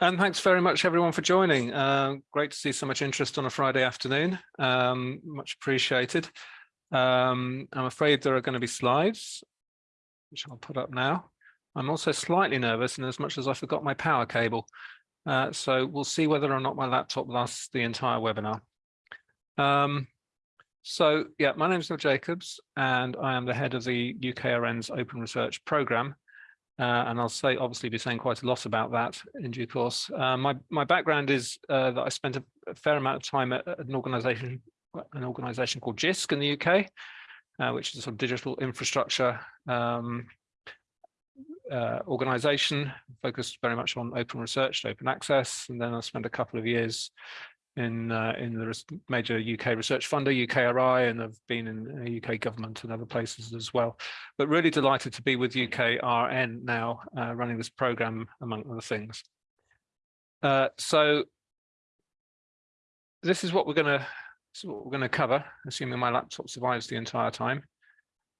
And thanks very much everyone for joining. Uh, great to see so much interest on a Friday afternoon. Um, much appreciated. Um, I'm afraid there are going to be slides, which I'll put up now. I'm also slightly nervous in as much as I forgot my power cable. Uh, so we'll see whether or not my laptop lasts the entire webinar. Um, so yeah, my name is Neil Jacobs and I am the head of the UKRN's Open Research Programme. Uh, and I'll say obviously be saying quite a lot about that in due course. Uh, my my background is uh, that I spent a, a, fair amount of time at, at an organisation an organisation called JISC in the UK, uh, which is a sort of digital infrastructure um, uh, organisation focused very much on open research, open access, and then I spent a couple of years in uh, in the major UK research funder, UKRI, and I've been in the UK government and other places as well. But really delighted to be with UKRN now, uh, running this program among other things. Uh, so this is what we're going to what we're going to cover, assuming my laptop survives the entire time.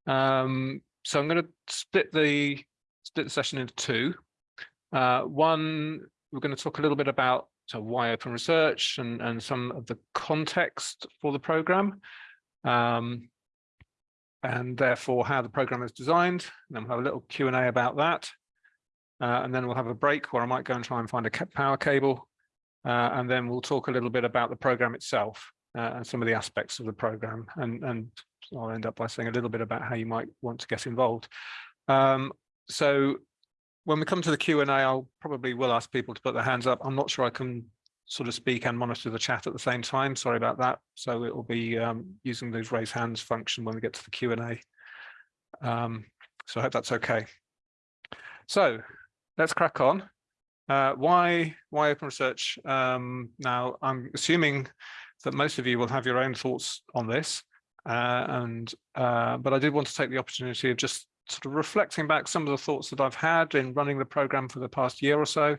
Um, so I'm going to split the split the session into two. Uh, one, we're going to talk a little bit about so why open research and, and some of the context for the program. Um, and therefore how the program is designed. And then we'll have a little Q&A about that. Uh, and then we'll have a break where I might go and try and find a power cable. Uh, and then we'll talk a little bit about the program itself uh, and some of the aspects of the program. And, and I'll end up by saying a little bit about how you might want to get involved. Um, so when we come to the Q&A, I'll probably will ask people to put their hands up. I'm not sure I can sort of speak and monitor the chat at the same time. Sorry about that. So it will be um, using those raise hands function when we get to the Q&A. Um, so I hope that's okay. So let's crack on. Uh, why why open research? Um, now I'm assuming that most of you will have your own thoughts on this, uh, and uh, but I did want to take the opportunity of just sort of reflecting back some of the thoughts that I've had in running the program for the past year or so,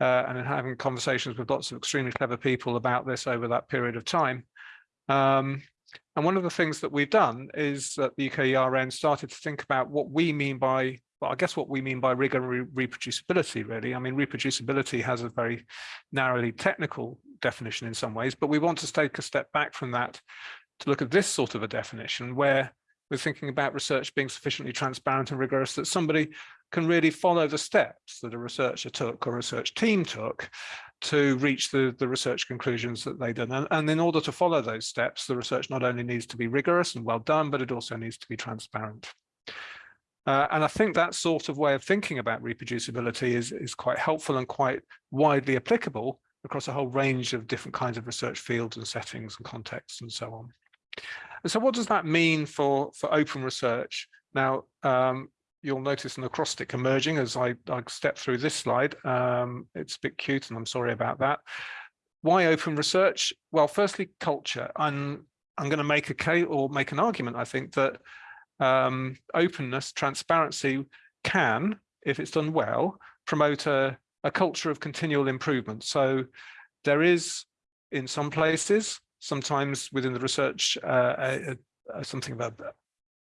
uh, and in having conversations with lots of extremely clever people about this over that period of time. Um, and one of the things that we've done is that the UKRN started to think about what we mean by, well, I guess what we mean by rigor and re reproducibility, really. I mean, reproducibility has a very narrowly technical definition in some ways, but we want to take a step back from that to look at this sort of a definition where we're thinking about research being sufficiently transparent and rigorous that somebody can really follow the steps that a researcher took or a research team took to reach the, the research conclusions that they did. And, and in order to follow those steps, the research not only needs to be rigorous and well done, but it also needs to be transparent. Uh, and I think that sort of way of thinking about reproducibility is, is quite helpful and quite widely applicable across a whole range of different kinds of research fields and settings and contexts and so on. And so what does that mean for, for open research? Now, um, you'll notice an acrostic emerging as I, I step through this slide. Um, it's a bit cute and I'm sorry about that. Why open research? Well, firstly, culture. I'm, I'm going to make a case or make an argument, I think, that um, openness, transparency can, if it's done well, promote a, a culture of continual improvement. So there is, in some places, sometimes within the research uh, a, a, something about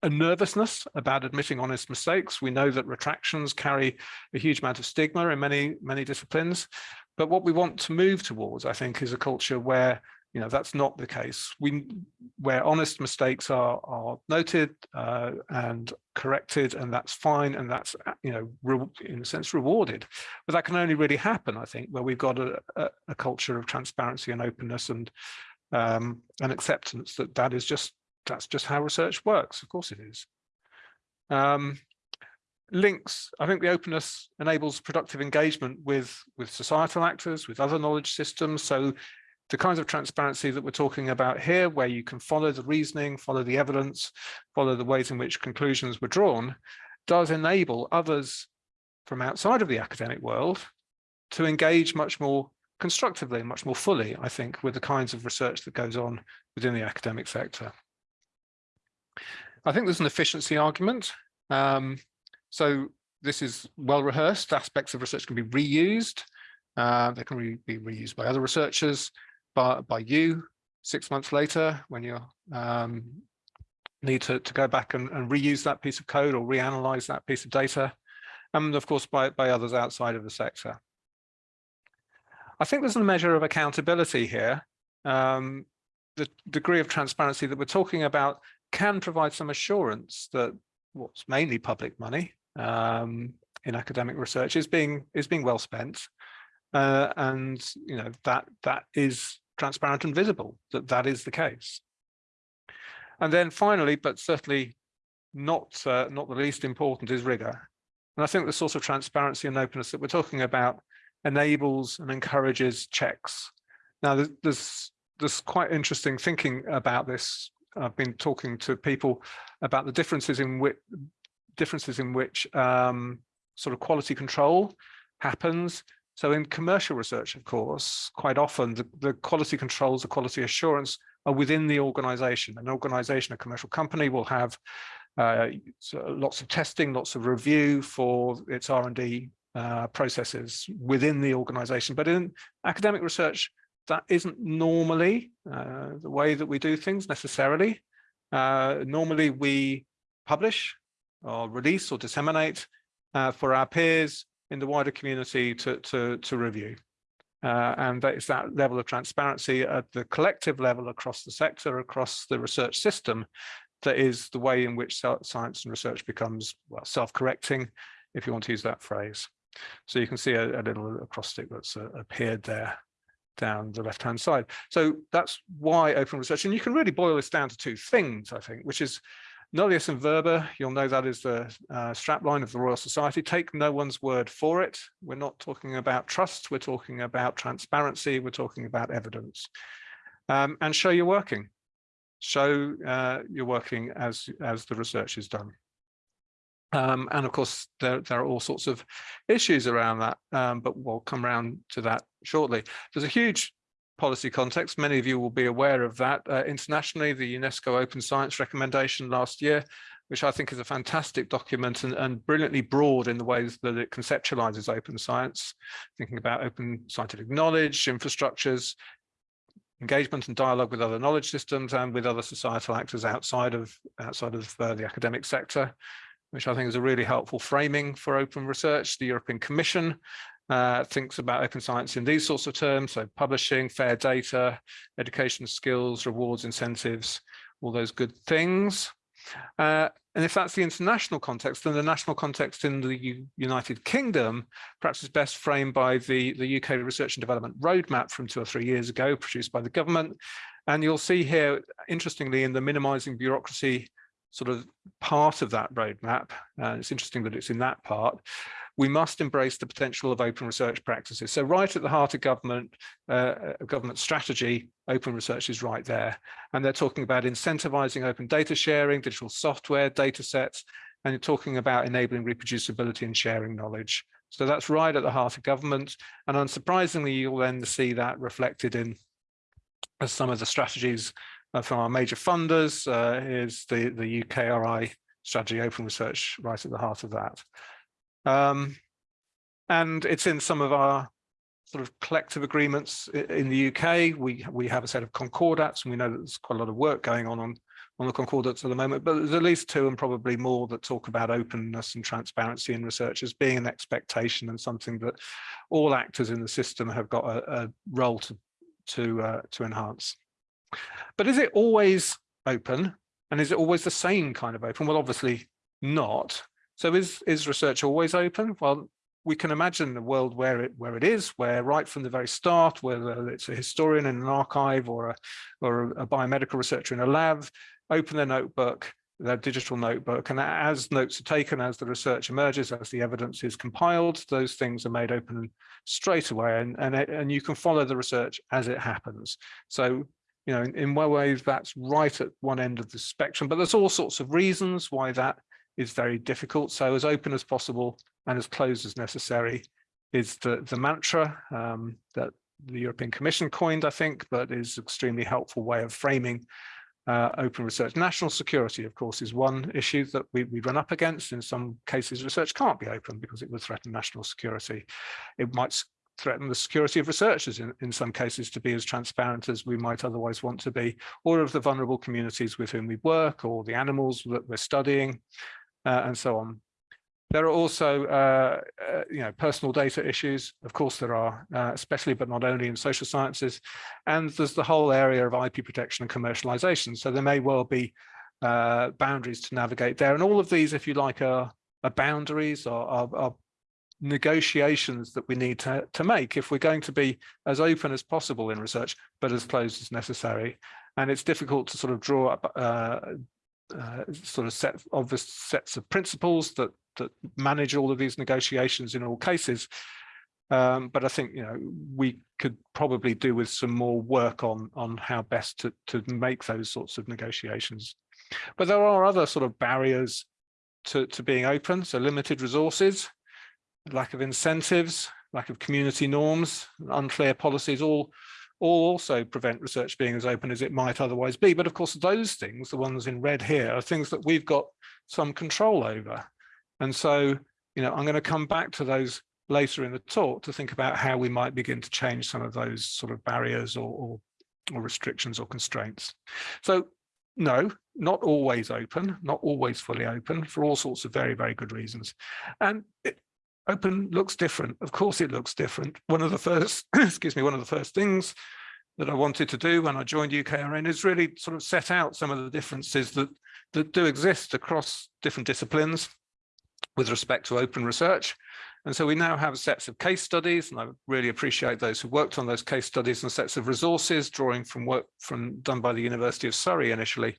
a nervousness about admitting honest mistakes. We know that retractions carry a huge amount of stigma in many, many disciplines. But what we want to move towards, I think, is a culture where you know that's not the case. We where honest mistakes are are noted uh, and corrected, and that's fine, and that's you know in a sense rewarded. But that can only really happen, I think, where we've got a, a, a culture of transparency and openness and um, and acceptance that that is just that's just how research works. Of course it is. Um, links, I think the openness enables productive engagement with, with societal actors, with other knowledge systems. So the kinds of transparency that we're talking about here, where you can follow the reasoning, follow the evidence, follow the ways in which conclusions were drawn, does enable others from outside of the academic world to engage much more constructively, much more fully, I think, with the kinds of research that goes on within the academic sector. I think there's an efficiency argument. Um, so this is well rehearsed. Aspects of research can be reused. Uh, they can re be reused by other researchers, by, by you six months later when you um, need to, to go back and, and reuse that piece of code or reanalyze that piece of data. And of course, by, by others outside of the sector. I think there's a measure of accountability here. Um, the degree of transparency that we're talking about can provide some assurance that what's mainly public money um, in academic research is being is being well spent, uh, and you know that that is transparent and visible that that is the case. And then finally, but certainly not uh, not the least important, is rigor. And I think the sort of transparency and openness that we're talking about enables and encourages checks. Now, there's there's quite interesting thinking about this. I've been talking to people about the differences in which differences in which um, sort of quality control happens. So in commercial research, of course, quite often the, the quality controls, the quality assurance are within the organization. An organization, a commercial company will have uh, lots of testing, lots of review for its R&D uh, processes within the organization. But in academic research, that isn't normally uh, the way that we do things necessarily. Uh, normally we publish or release or disseminate uh, for our peers in the wider community to, to, to review. Uh, and that is that level of transparency at the collective level across the sector, across the research system, that is the way in which science and research becomes well self-correcting, if you want to use that phrase. So you can see a, a little acrostic that's uh, appeared there down the left-hand side. So that's why open research, and you can really boil this down to two things, I think, which is Nullius in verba, you'll know that is the uh, strapline of the Royal Society. Take no one's word for it. We're not talking about trust, we're talking about transparency, we're talking about evidence. Um, and show you're working. Show uh, you're working as, as the research is done. Um, and of course, there, there are all sorts of issues around that, um, but we'll come around to that shortly. There's a huge policy context. Many of you will be aware of that. Uh, internationally, the UNESCO Open Science recommendation last year, which I think is a fantastic document and, and brilliantly broad in the ways that it conceptualizes open science, thinking about open scientific knowledge, infrastructures, engagement and dialogue with other knowledge systems and with other societal actors outside of outside of uh, the academic sector, which I think is a really helpful framing for open research. The European Commission uh, thinks about open science in these sorts of terms, so publishing, fair data, education skills, rewards, incentives, all those good things. Uh, and if that's the international context, then the national context in the U United Kingdom perhaps is best framed by the, the UK Research and Development Roadmap from two or three years ago, produced by the government. And you'll see here, interestingly, in the minimising bureaucracy sort of part of that roadmap, uh, it's interesting that it's in that part, we must embrace the potential of open research practices. So right at the heart of government, uh, government strategy, open research is right there. And they're talking about incentivizing open data sharing, digital software, data sets, and you're talking about enabling reproducibility and sharing knowledge. So that's right at the heart of government. And unsurprisingly, you'll then see that reflected in some of the strategies from our major funders uh, is the, the UKRI strategy open research right at the heart of that. Um, and it's in some of our sort of collective agreements in the UK. We we have a set of concordats, and we know that there's quite a lot of work going on on, on the concordats at the moment, but there's at least two and probably more that talk about openness and transparency in research as being an expectation and something that all actors in the system have got a, a role to to uh, to enhance. But is it always open? And is it always the same kind of open? Well, obviously not. So is, is research always open? Well, we can imagine a world where it where it is, where right from the very start, whether it's a historian in an archive or a or a biomedical researcher in a lab, open their notebook, their digital notebook, and as notes are taken, as the research emerges, as the evidence is compiled, those things are made open straight away, and and and you can follow the research as it happens. So you know, in, in way, that's right at one end of the spectrum, but there's all sorts of reasons why that is very difficult. So as open as possible and as closed as necessary is the, the mantra um, that the European Commission coined, I think, but is extremely helpful way of framing uh, open research. National security, of course, is one issue that we, we run up against. In some cases, research can't be open because it would threaten national security. It might threaten the security of researchers in, in some cases to be as transparent as we might otherwise want to be, or of the vulnerable communities with whom we work, or the animals that we're studying, uh, and so on. There are also, uh, uh, you know, personal data issues. Of course, there are, uh, especially, but not only in social sciences. And there's the whole area of IP protection and commercialization. So there may well be uh, boundaries to navigate there. And all of these, if you like, are, are boundaries or are, are, negotiations that we need to, to make if we're going to be as open as possible in research, but as closed as necessary. And it's difficult to sort of draw up uh, uh, sort of set obvious sets of principles that that manage all of these negotiations in all cases. Um, but I think you know we could probably do with some more work on on how best to to make those sorts of negotiations. But there are other sort of barriers to to being open. So limited resources, lack of incentives, lack of community norms, unclear policies, all all also prevent research being as open as it might otherwise be. But of course, those things, the ones in red here, are things that we've got some control over. And so, you know, I'm going to come back to those later in the talk to think about how we might begin to change some of those sort of barriers or, or, or restrictions or constraints. So no, not always open, not always fully open for all sorts of very, very good reasons. And it, open looks different. Of course it looks different. One of the first, excuse me, one of the first things that I wanted to do when I joined UKRN is really sort of set out some of the differences that, that do exist across different disciplines with respect to open research. And so we now have sets of case studies, and I really appreciate those who worked on those case studies and sets of resources, drawing from work from done by the University of Surrey initially,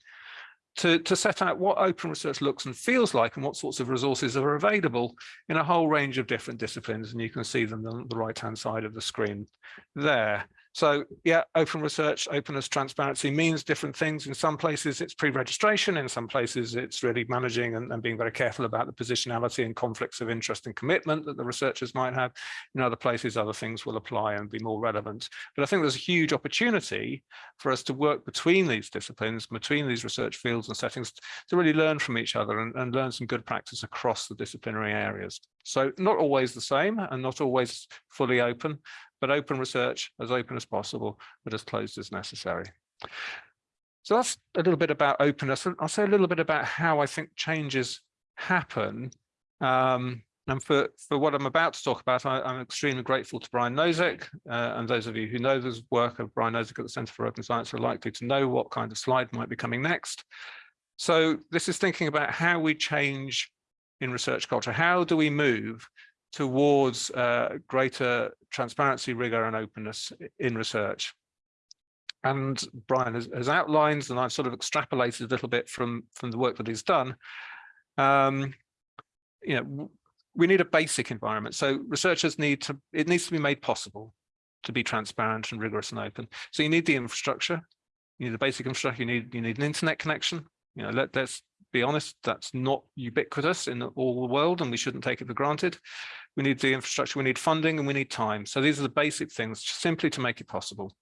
to, to set out what open research looks and feels like and what sorts of resources are available in a whole range of different disciplines. And you can see them on the right-hand side of the screen there. So yeah, open research, openness, transparency means different things. In some places it's pre-registration, in some places it's really managing and, and, being very careful about the positionality and conflicts of interest and commitment that the researchers might have. In other places, other things will apply and be more relevant. But I think there's a huge opportunity for us to work between these disciplines, between these research fields and settings to really learn from each other and, and learn some good practice across the disciplinary areas. So not always the same and not always fully open, but open research as open as possible, but as closed as necessary. So that's a little bit about openness. I'll say a little bit about how I think changes happen. Um, and for, for what I'm about to talk about, I, am extremely grateful to Brian Nosek. Uh, and those of you who know the work of Brian Nosek at the Centre for Open Science are likely to know what kind of slide might be coming next. So this is thinking about how we change in research culture. How do we move towards uh, greater transparency, rigor and openness in research. And Brian has, has, outlined, and I've sort of extrapolated a little bit from, from the work that he's done. Um, you know, we need a basic environment. So researchers need to, it needs to be made possible to be transparent and rigorous and open. So you need the infrastructure, you need the basic infrastructure, you need, you need an internet connection. You know, let, let's be honest, that's not ubiquitous in all the world and we shouldn't take it for granted we need the infrastructure, we need funding, and we need time. So these are the basic things simply to make it possible.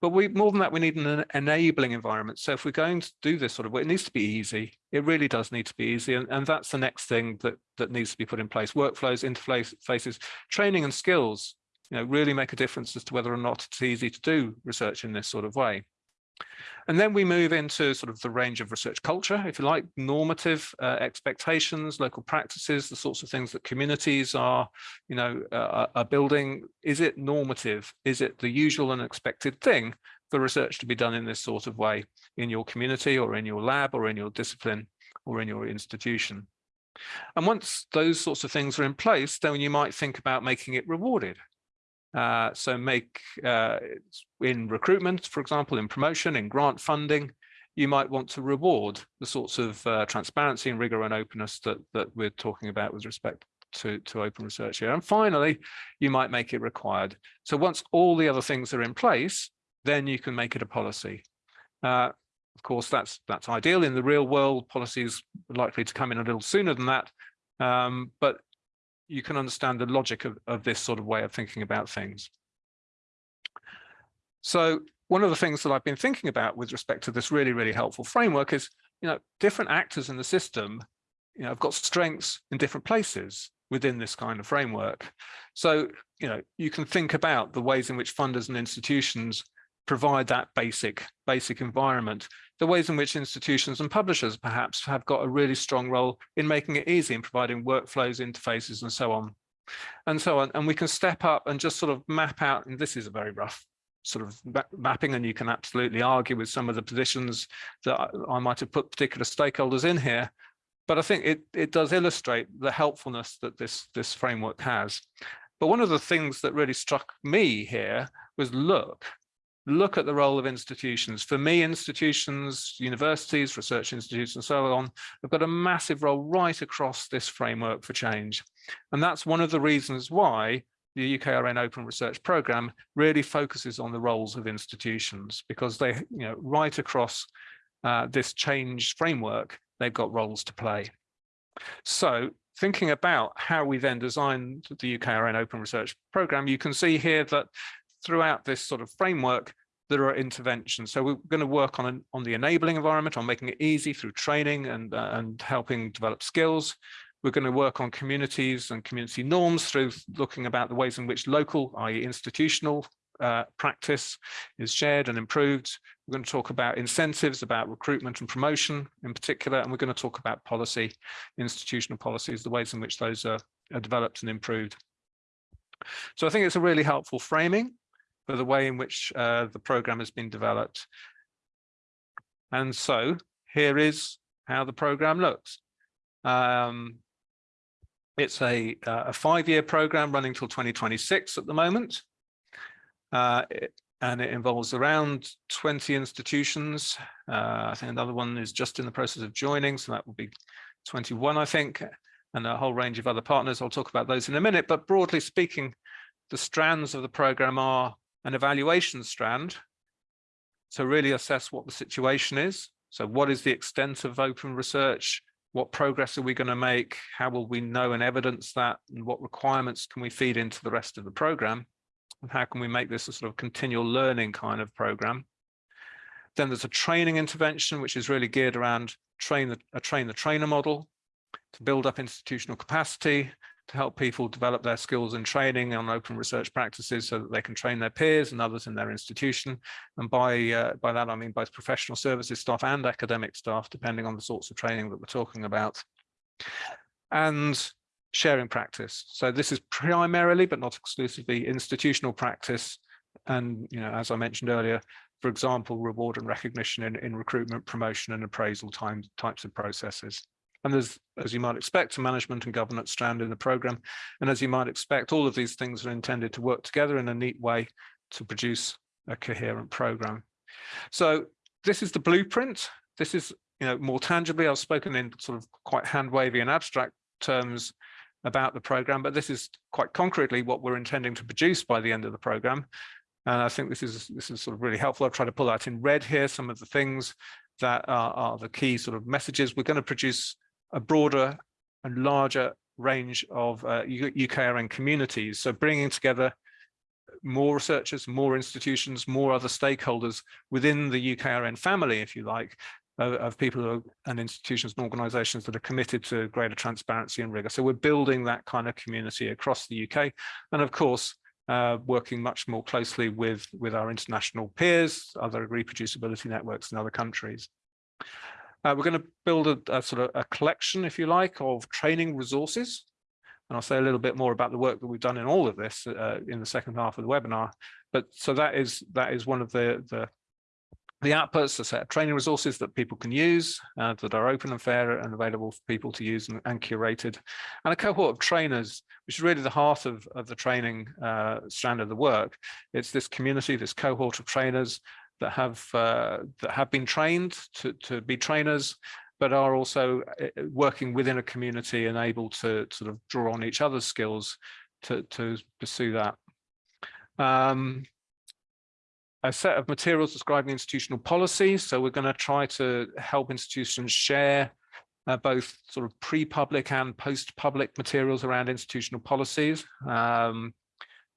But we more than that, we need an enabling environment. So if we're going to do this sort of it needs to be easy. It really does need to be easy. And, and that's the next thing that, that needs to be put in place. Workflows, interfaces, training and skills, you know, really make a difference as to whether or not it's easy to do research in this sort of way. And then we move into sort of the range of research culture, if you like, normative uh, expectations, local practices, the sorts of things that communities are, you know, uh, are building. Is it normative? Is it the usual and expected thing for research to be done in this sort of way in your community or in your lab or in your discipline or in your institution? And once those sorts of things are in place, then you might think about making it rewarded. Uh, so make uh, in recruitment, for example, in promotion, in grant funding, you might want to reward the sorts of uh, transparency and rigor and openness that, that we're talking about with respect to, to open research here. And finally, you might make it required. So once all the other things are in place, then you can make it a policy. Uh, of course, that's that's ideal. In the real world, policies are likely to come in a little sooner than that. Um, but you can understand the logic of, of this sort of way of thinking about things. So one of the things that I've been thinking about with respect to this really, really helpful framework is, you know, different actors in the system, you know, have got strengths in different places within this kind of framework. So, you know, you can think about the ways in which funders and institutions provide that basic basic environment. The ways in which institutions and publishers perhaps have got a really strong role in making it easy in providing workflows, interfaces, and so on. And so on. And we can step up and just sort of map out, and this is a very rough sort of mapping, and you can absolutely argue with some of the positions that I might have put particular stakeholders in here. But I think it, it does illustrate the helpfulness that this, this framework has. But one of the things that really struck me here was look, look at the role of institutions. For me, institutions, universities, research institutes, and so on, have got a massive role right across this framework for change. And that's one of the reasons why the UKRN Open Research Programme really focuses on the roles of institutions because they, you know, right across uh, this change framework, they've got roles to play. So thinking about how we then designed the UKRN Open Research Programme, you can see here that throughout this sort of framework, there are interventions. So we're going to work on, an, on the enabling environment, on making it easy through training and, uh, and helping develop skills. We're going to work on communities and community norms through looking about the ways in which local, i.e. institutional uh, practice is shared and improved. We're going to talk about incentives, about recruitment and promotion in particular, and we're going to talk about policy, institutional policies, the ways in which those are, are developed and improved. So I think it's a really helpful framing for the way in which uh, the program has been developed. And so here is how the program looks. Um, it's a, uh, a five-year program running till 2026 at the moment. Uh, it, and it involves around 20 institutions. Uh, I think another one is just in the process of joining, so that will be 21, I think, and a whole range of other partners. I'll talk about those in a minute, but broadly speaking, the strands of the program are an evaluation strand. to really assess what the situation is. So what is the extent of open research? What progress are we going to make? How will we know and evidence that? And what requirements can we feed into the rest of the program? And how can we make this a sort of continual learning kind of program? Then there's a training intervention, which is really geared around train the, a train the trainer model to build up institutional capacity, to help people develop their skills and training on open research practices so that they can train their peers and others in their institution. And by, uh, by that, I mean both professional services staff and academic staff, depending on the sorts of training that we're talking about. And sharing practice. So this is primarily, but not exclusively, institutional practice. And, you know, as I mentioned earlier, for example, reward and recognition in, in recruitment, promotion and appraisal time, types of processes. And there's, as you might expect, a management and governance strand in the program. And as you might expect, all of these things are intended to work together in a neat way to produce a coherent program. So this is the blueprint. This is, you know, more tangibly, I've spoken in sort of quite hand wavy and abstract terms about the program, but this is quite concretely what we're intending to produce by the end of the program. And I think this is this is sort of really helpful. I've tried to pull out in red here some of the things that are, are the key sort of messages. We're going to produce a broader and larger range of uh, UKRN communities. So bringing together more researchers, more institutions, more other stakeholders within the UKRN family, if you like, of, of people are, and institutions and organizations that are committed to greater transparency and rigor. So we're building that kind of community across the UK. And of course, uh, working much more closely with, with our international peers, other reproducibility networks in other countries. Uh, we're going to build a, a, sort of a collection, if you like, of training resources. And I'll say a little bit more about the work that we've done in all of this uh, in the second half of the webinar. But so that is that is one of the the the outputs, a set of training resources that people can use uh, that are open and fair and available for people to use and, and, curated. And a cohort of trainers, which is really the heart of, of the training uh, strand of the work. It's this community, this cohort of trainers that have uh, that have been trained to, to be trainers, but are also uh, working within a community and able to sort of draw on each other's skills to, to pursue that. Um, a set of materials describing institutional policies. So we're going to try to help institutions share uh, both sort of pre-public and post-public materials around institutional policies. Um,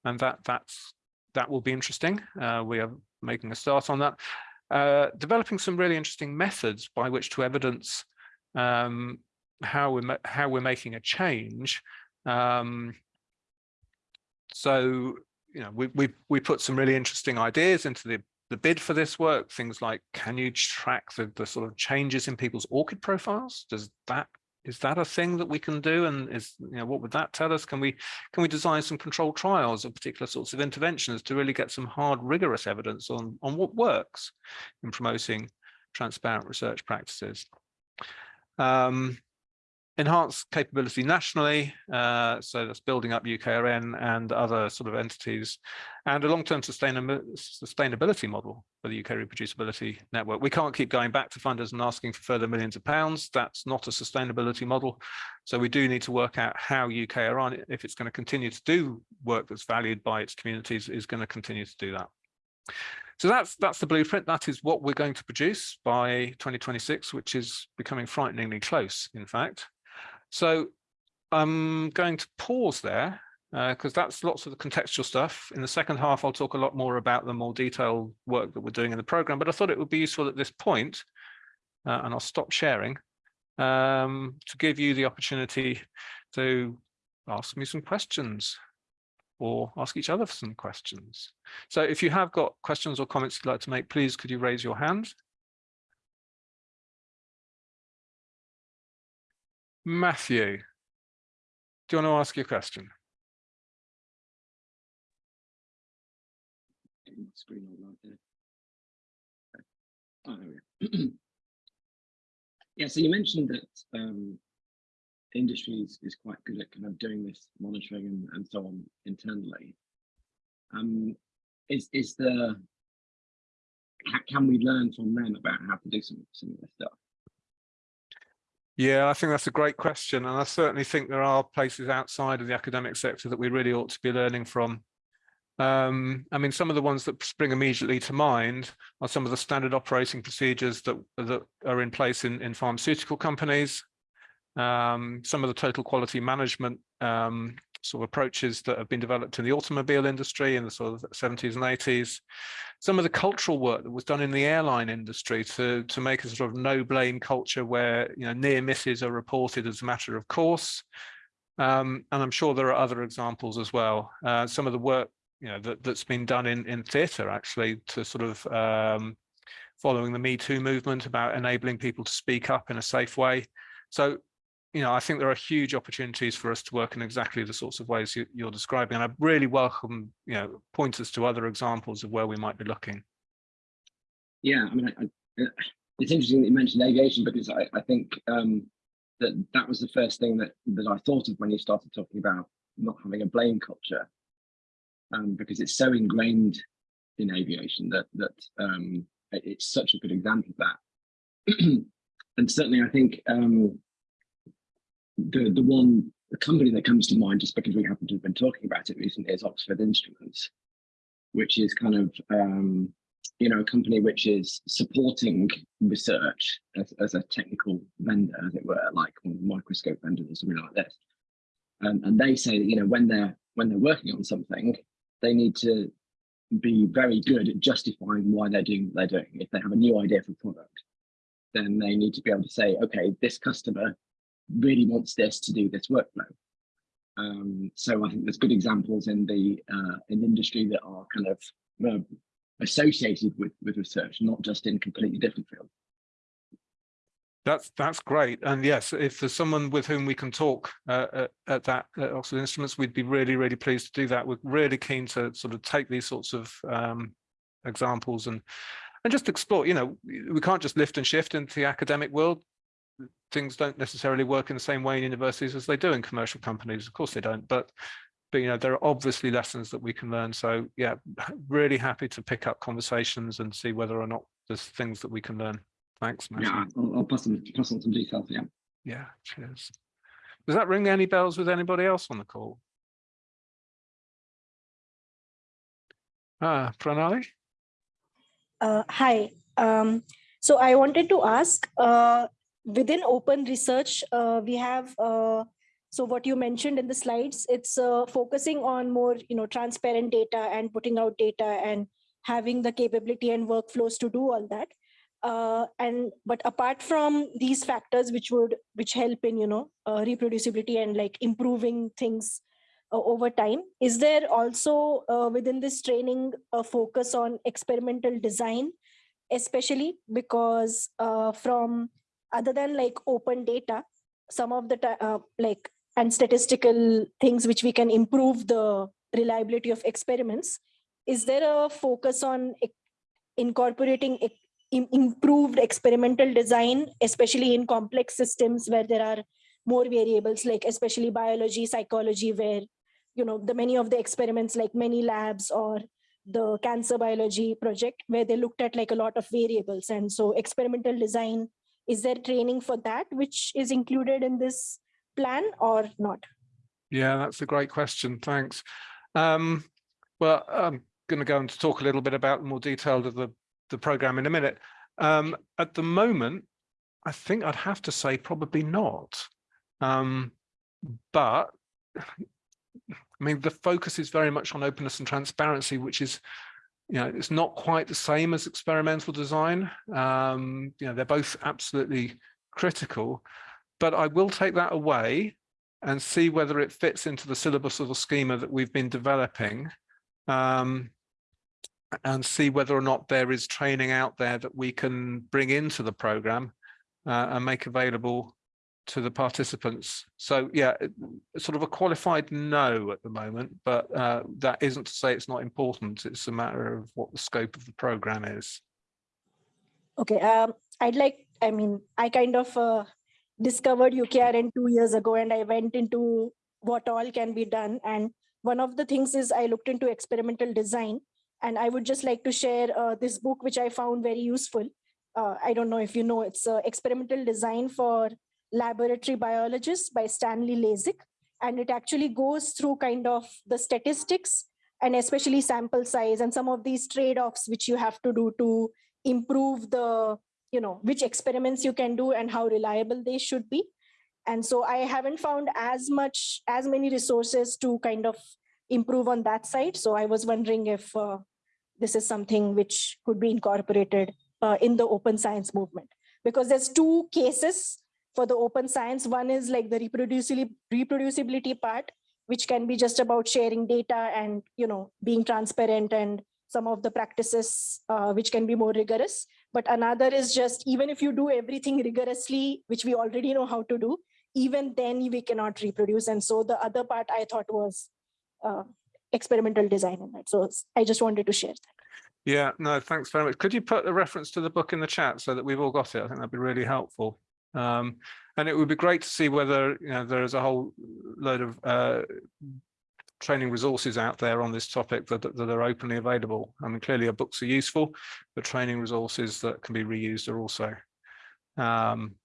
and that that's that will be interesting. Uh, we are making a start on that. Uh, developing some really interesting methods by which to evidence um, how we're how we're making a change. Um, so you know we we we put some really interesting ideas into the the bid for this work, things like, can you track the, the sort of changes in people's ORCID profiles? Does that is that a thing that we can do? And is you know what would that tell us? Can we can we design some controlled trials of particular sorts of interventions to really get some hard rigorous evidence on on what works in promoting transparent research practices? Um, enhance capability nationally, uh, so that's building up UKRN and other sort of entities, and a long-term sustainability model for the UK reproducibility network. We can't keep going back to funders and asking for further millions of pounds. That's not a sustainability model. So we do need to work out how UKRN, if it's going to continue to do work that's valued by its communities, is going to continue to do that. So that's that's the blueprint. That is what we're going to produce by 2026, which is becoming frighteningly close, in fact. So I'm going to pause there because uh, that's lots of the contextual stuff. In the second half, I'll talk a lot more about the more detailed work that we're doing in the program, but I thought it would be useful at this point, uh, and I'll stop sharing, um, to give you the opportunity to ask me some questions or ask each other some questions. So if you have got questions or comments you'd like to make, please could you raise your hand? Matthew, do you want to ask your question? Yeah, so you mentioned that um, industry is, is quite good at kind of doing this monitoring and, and so on internally. Um, is is the can we learn from them about how to do some some of this stuff? Yeah, I think that's a great question. And I certainly think there are places outside of the academic sector that we really ought to be learning from. Um, I mean, some of the ones that spring immediately to mind are some of the standard operating procedures that, that are in place in, in pharmaceutical companies, um, some of the total quality management um, sort of approaches that have been developed in the automobile industry in the sort of 70s and 80s. Some of the cultural work that was done in the airline industry to, to make a sort of no blame culture where you know near misses are reported as a matter of course. Um, and I'm sure there are other examples as well. Uh, some of the work you know that, that's been done in, in theatre actually to sort of um, following the Me Too movement about enabling people to speak up in a safe way. So you know, I think there are huge opportunities for us to work in exactly the sorts of ways you, are describing. And I really welcome, you know, pointers to other examples of where we might be looking. Yeah, I mean, I, I, it's interesting that you mentioned aviation because I, I think um, that that was the first thing that, that I thought of when you started talking about not having a blame culture, um, because it's so ingrained in aviation that that um, it's such a good example of that. and certainly, I think um, the the one the company that comes to mind just because we happen to have been talking about it recently is Oxford Instruments, which is kind of um, you know a company which is supporting research as, as a technical vendor, as it were, like microscope vendors or something like this. Um, and they say that you know when they're when they're working on something, they need to be very good at justifying why they're doing what they're doing. If they have a new idea for product, then they need to be able to say, okay, this customer really wants this to do this workflow. Um, so I think there's good examples in the uh, in industry that are kind of uh, associated with with research, not just in completely different fields. That's that's great, and yes, if there's someone with whom we can talk uh, at, at, that at Oxford Instruments, we'd be really really pleased to do that. We're really keen to sort of take these sorts of um, examples and and just explore. You know, we can't just lift and shift into the academic world things don't necessarily work in the same way in universities as they do in commercial companies. Of course they don't, but but you know there are obviously lessons that we can learn. So yeah, really happy to pick up conversations and see whether or not there's things that we can learn. Thanks, Matthew. Yeah, I'll, I'll pass, on, pass on some details. Yeah. Yeah. Cheers. Does that ring any bells with anybody else on the call? Ah, Pranali. Uh, hi. Um, so I wanted to ask, uh, within open research, uh, we have, uh, so what you mentioned in the slides, it's uh, focusing on more, you know, transparent data and putting out data and having the capability and workflows to do all that. Uh, and but apart from these factors which would which help in you know uh, reproducibility and like improving things uh, over time. Is there also within this training a focus on experimental design, especially because from other than like open data, some of the uh, like and statistical things which we can improve the reliability of experiments. Is there a focus on incorporating improved experimental design, especially in complex systems where there are more variables, like especially biology, psychology, where you know the many of the experiments, like many labs or the cancer biology project, where they looked at like a lot of variables, and so experimental design. Is there training for that, which is included in this plan or not? Yeah, that's a great question. Thanks. Um, well, I'm going to go to talk a little bit about more detail of the, the program in a minute. Um, at the moment, I think I'd have to say probably not. Um, but I mean, the focus is very much on openness and transparency, which is, you know, it's not quite the same as experimental design. Um, you know, they're both absolutely critical, but I will take that away and see whether it fits into the syllabus or the schema that we've been developing um, and see whether or not there is training out there that we can bring into the program uh, and make available to the participants. So yeah, sort of a qualified no at the moment, but uh, that isn't to say it's not important. It's a matter of what the scope of the program is. Okay, um, I'd like, I mean, I kind of uh, discovered UKRN two years ago and I went into what all can be done. And one of the things is I looked into experimental design and I would just like to share uh, this book, which I found very useful. Uh, I don't know if you know, it's uh, Experimental Design for Laboratory Biologists by Stanley Lazic. And it actually goes through kind of the statistics and especially sample size and some of these trade-offs which you have to do to improve the, you know, which experiments you can do and how reliable they should be. And so I haven't found as much, as many resources to kind of improve on that side. So I was wondering if uh, this is something which could be incorporated uh, in the open science movement. Because there's two cases for the open science. One is like the reproducibility, reproducibility part, which can be just about sharing data and, you know, being transparent and some of the practices uh, which can be more rigorous. But another is just even if you do everything rigorously, which we already know how to do, even then we cannot reproduce. And so the other part I thought was uh, experimental design in that. So I just wanted to share that. Yeah, no, thanks very much. Could you put a reference to the book in the chat so that we've all got it? I think that'd be really helpful. Um, and it would be great to see whether, you know, there is a whole load of uh, training resources out there on this topic that, that are openly available. I mean, clearly our books are useful, but training resources that can be reused are also um,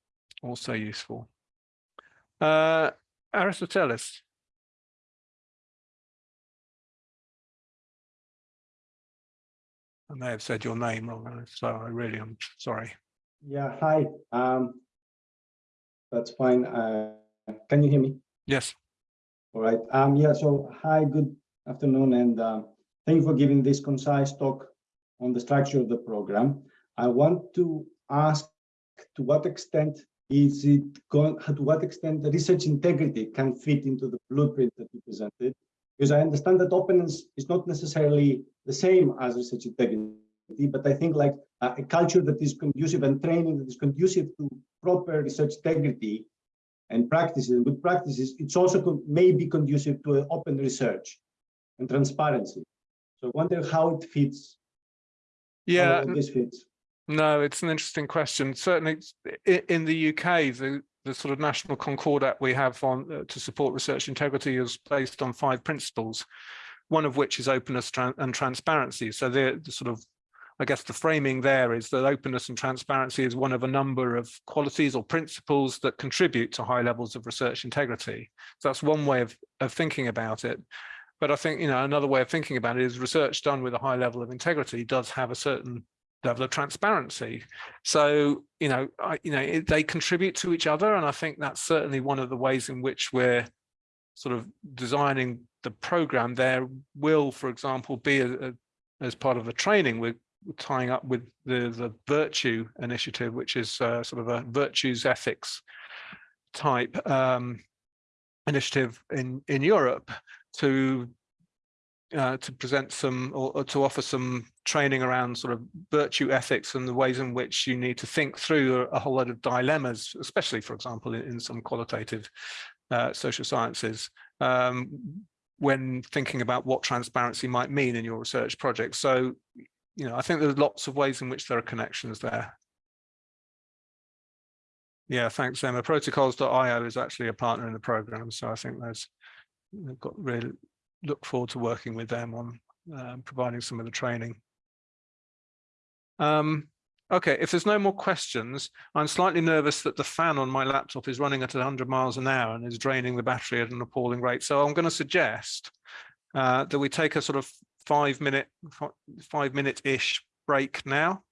also useful. Uh, Aristotelis. I may have said your name wrong, so I really am sorry. Yeah, hi. Um, that's fine. Uh, can you hear me? Yes. All right. Um, yeah, so hi, good afternoon, and uh, thank you for giving this concise talk on the structure of the program. I want to ask to what extent is it going, to what extent the research integrity can fit into the blueprint that you presented? Because I understand that openness is not necessarily the same as research integrity, but I think like uh, a culture that is conducive and training that is conducive to proper research integrity and practices and good practices, it's also con- may be conducive to open research and transparency. So I wonder how it fits. Yeah, this fits. No, it's an interesting question. Certainly in the UK, the, the sort of national concordat we have on uh, to support research integrity is based on five principles, one of which is openness tran- and transparency. So the, the sort of, I guess the framing there is that openness and transparency is one of a number of qualities or principles that contribute to high levels of research integrity. So that's one way of, of thinking about it. But I think, you know, another way of thinking about it is research done with a high level of integrity does have a certain level of transparency. So, you know, I, you know, it, they contribute to each other. And I think that's certainly one of the ways in which we're sort of designing the program. There will, for example, be a, a, as part of the training, we're tying up with the, the virtue initiative, which is uh, sort of a virtues ethics type um, initiative in, in Europe to uh, to present some or, or to offer some training around sort of virtue ethics and the ways in which you need to think through a, a whole lot of dilemmas, especially, for example, in, in some qualitative uh, social sciences, um, when thinking about what transparency might mean in your research project. So, you know, I think there's lots of ways in which there are connections there. Yeah, thanks, Emma. Protocols.io is actually a partner in the program, so I think there's we've got really look forward to working with them on um, providing some of the training. Um, okay, if there's no more questions, I'm slightly nervous that the fan on my laptop is running at 100 miles an hour and is draining the battery at an appalling rate. So I'm going to suggest uh, that we take a sort of five minute, five minute ish break now,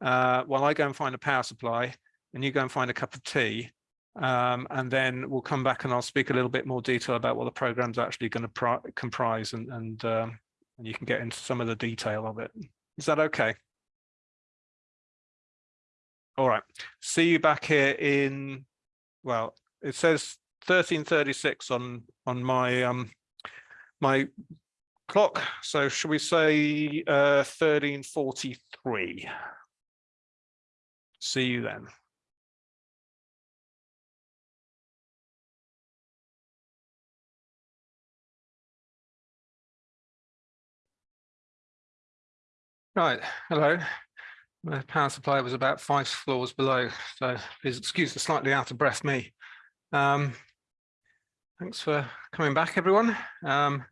uh, while I go and find a power supply and you go and find a cup of tea um, and then we'll come back and I'll speak a little bit more detail about what the program's actually going to comprise and, and, um, and you can get into some of the detail of it. Is that okay? All right. See you back here in, well, it says 1336 on on my um my clock. So should we say uh 1343? See you then. Right, hello. My power supply was about five floors below, so please excuse the slightly out of breath me. Um, thanks for coming back, everyone. Um,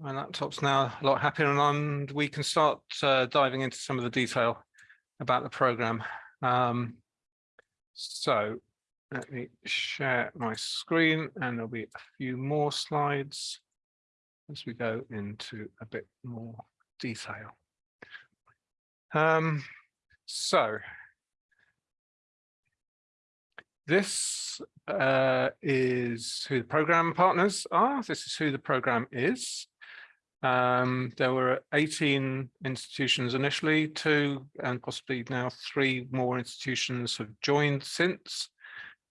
my laptop's now a lot happier and we can start uh, diving into some of the detail about the program. Um, so let me share my screen and there'll be a few more slides as we go into a bit more detail. Um, so this uh, is who the program partners are. This is who the program is. Um, there were 18 institutions initially, two and possibly now three more institutions have joined since.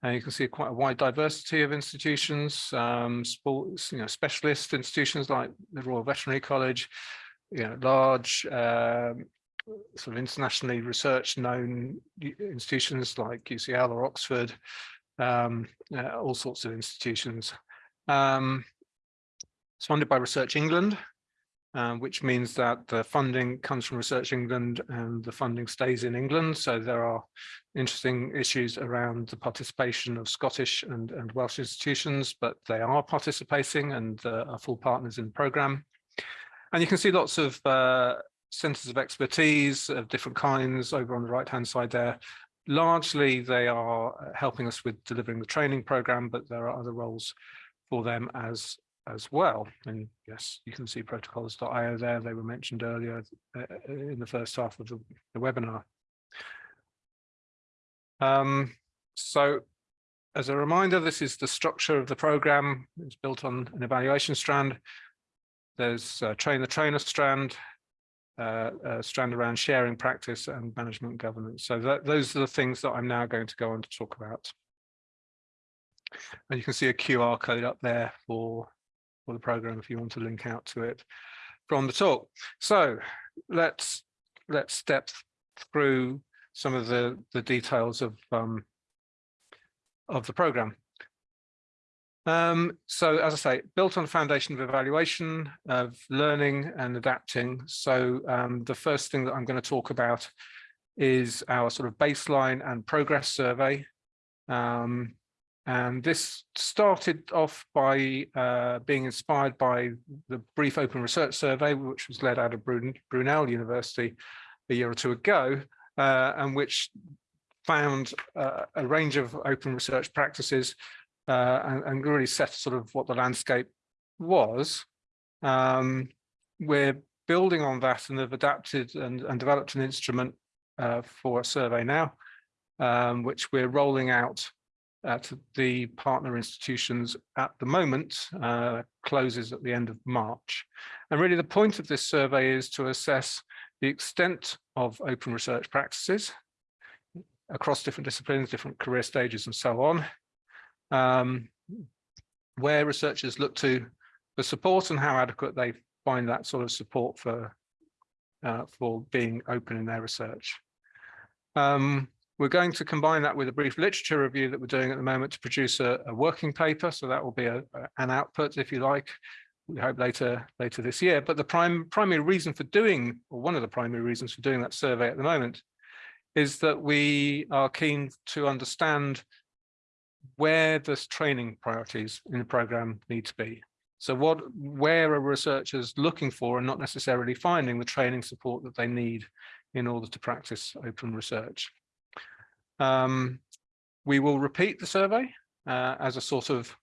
And you can see quite a wide diversity of institutions, um, sports, you know, specialist institutions like the Royal Veterinary College, you know, large um, sort of internationally research known institutions like UCL or Oxford, um, uh, all sorts of institutions. Um, it's funded by Research England, uh, which means that the funding comes from Research England and the funding stays in England. So there are interesting issues around the participation of Scottish and, and Welsh institutions, but they are participating and uh, are full partners in the programme. And you can see lots of uh, centers of expertise of different kinds over on the right hand side there. Largely they are helping us with delivering the training program, but there are other roles for them as as well. And yes, you can see protocols.io there. They were mentioned earlier uh, uh, in the first half of the, the webinar. Um, so as a reminder, this is the structure of the program. It's built on an evaluation strand. There's a train the trainer strand, uh, uh, strand around sharing practice and management governance. So that, those are the things that I'm now going to go on to talk about. And you can see a QR code up there for, for the program if you want to link out to it from the talk. So let's let's step through some of the the details of um, of the program. Um, so as I say, built on a foundation of evaluation, of learning and adapting. So um, the first thing that I'm going to talk about is our sort of baseline and progress survey. Um, and this started off by uh, being inspired by the brief open research survey, which was led out of Brunel University a year or two ago, uh, and which found uh, a range of open research practices uh, and, and, really set sort of what the landscape was. Um, we're building on that and have adapted and, and developed an instrument uh, for a survey now, um, which we're rolling out at the partner institutions at the moment, uh, closes at the end of March. And really the point of this survey is to assess the extent of open research practices across different disciplines, different career stages and so on, um, where researchers look to for support and how adequate they find that sort of support for uh, for being open in their research. Um, we're going to combine that with a brief literature review that we're doing at the moment to produce a, a working paper. So that will be a, a- an output, if you like, we hope later later this year. But the prime primary reason for doing, or one of the primary reasons for doing that survey at the moment, is that we are keen to understand where the training priorities in the program need to be. So what, where are researchers looking for and not necessarily finding the training support that they need in order to practice open research? Um, we will repeat the survey uh, as a sort of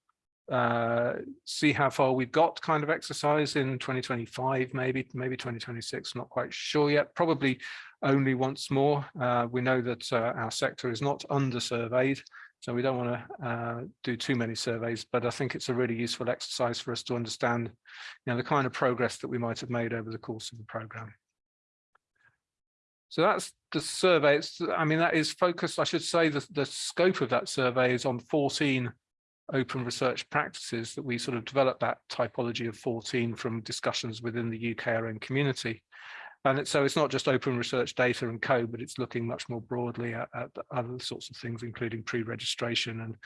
uh, see how far we've got kind of exercise in 2025, maybe, maybe 2026, not quite sure yet, probably only once more. Uh, we know that uh, our sector is not under surveyed, so we don't want to uh, do too many surveys, but I think it's a really useful exercise for us to understand you know, the kind of progress that we might have made over the course of the program. So that's the survey. It's, I mean, that is focused, I should say, the, the scope of that survey is on 14 open research practices that we sort of developed that typology of 14 from discussions within the UKRN community. And it, so it's not just open research data and code, but it's looking much more broadly at, at other sorts of things, including pre-registration and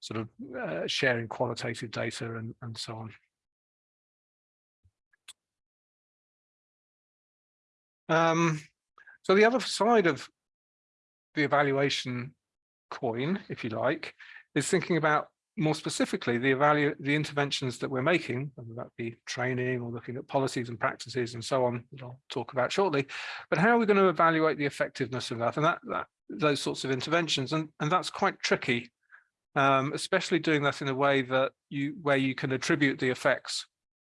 sort of uh, sharing qualitative data and, and so on. Um, so the other side of the evaluation coin, if you like, is thinking about more specifically the the interventions that we're making, whether that be training or looking at policies and practices and so on, that I'll talk about shortly, but how are we going to evaluate the effectiveness of that? And that, that those sorts of interventions and, and that's quite tricky, um, especially doing that in a way that you where you can attribute the effects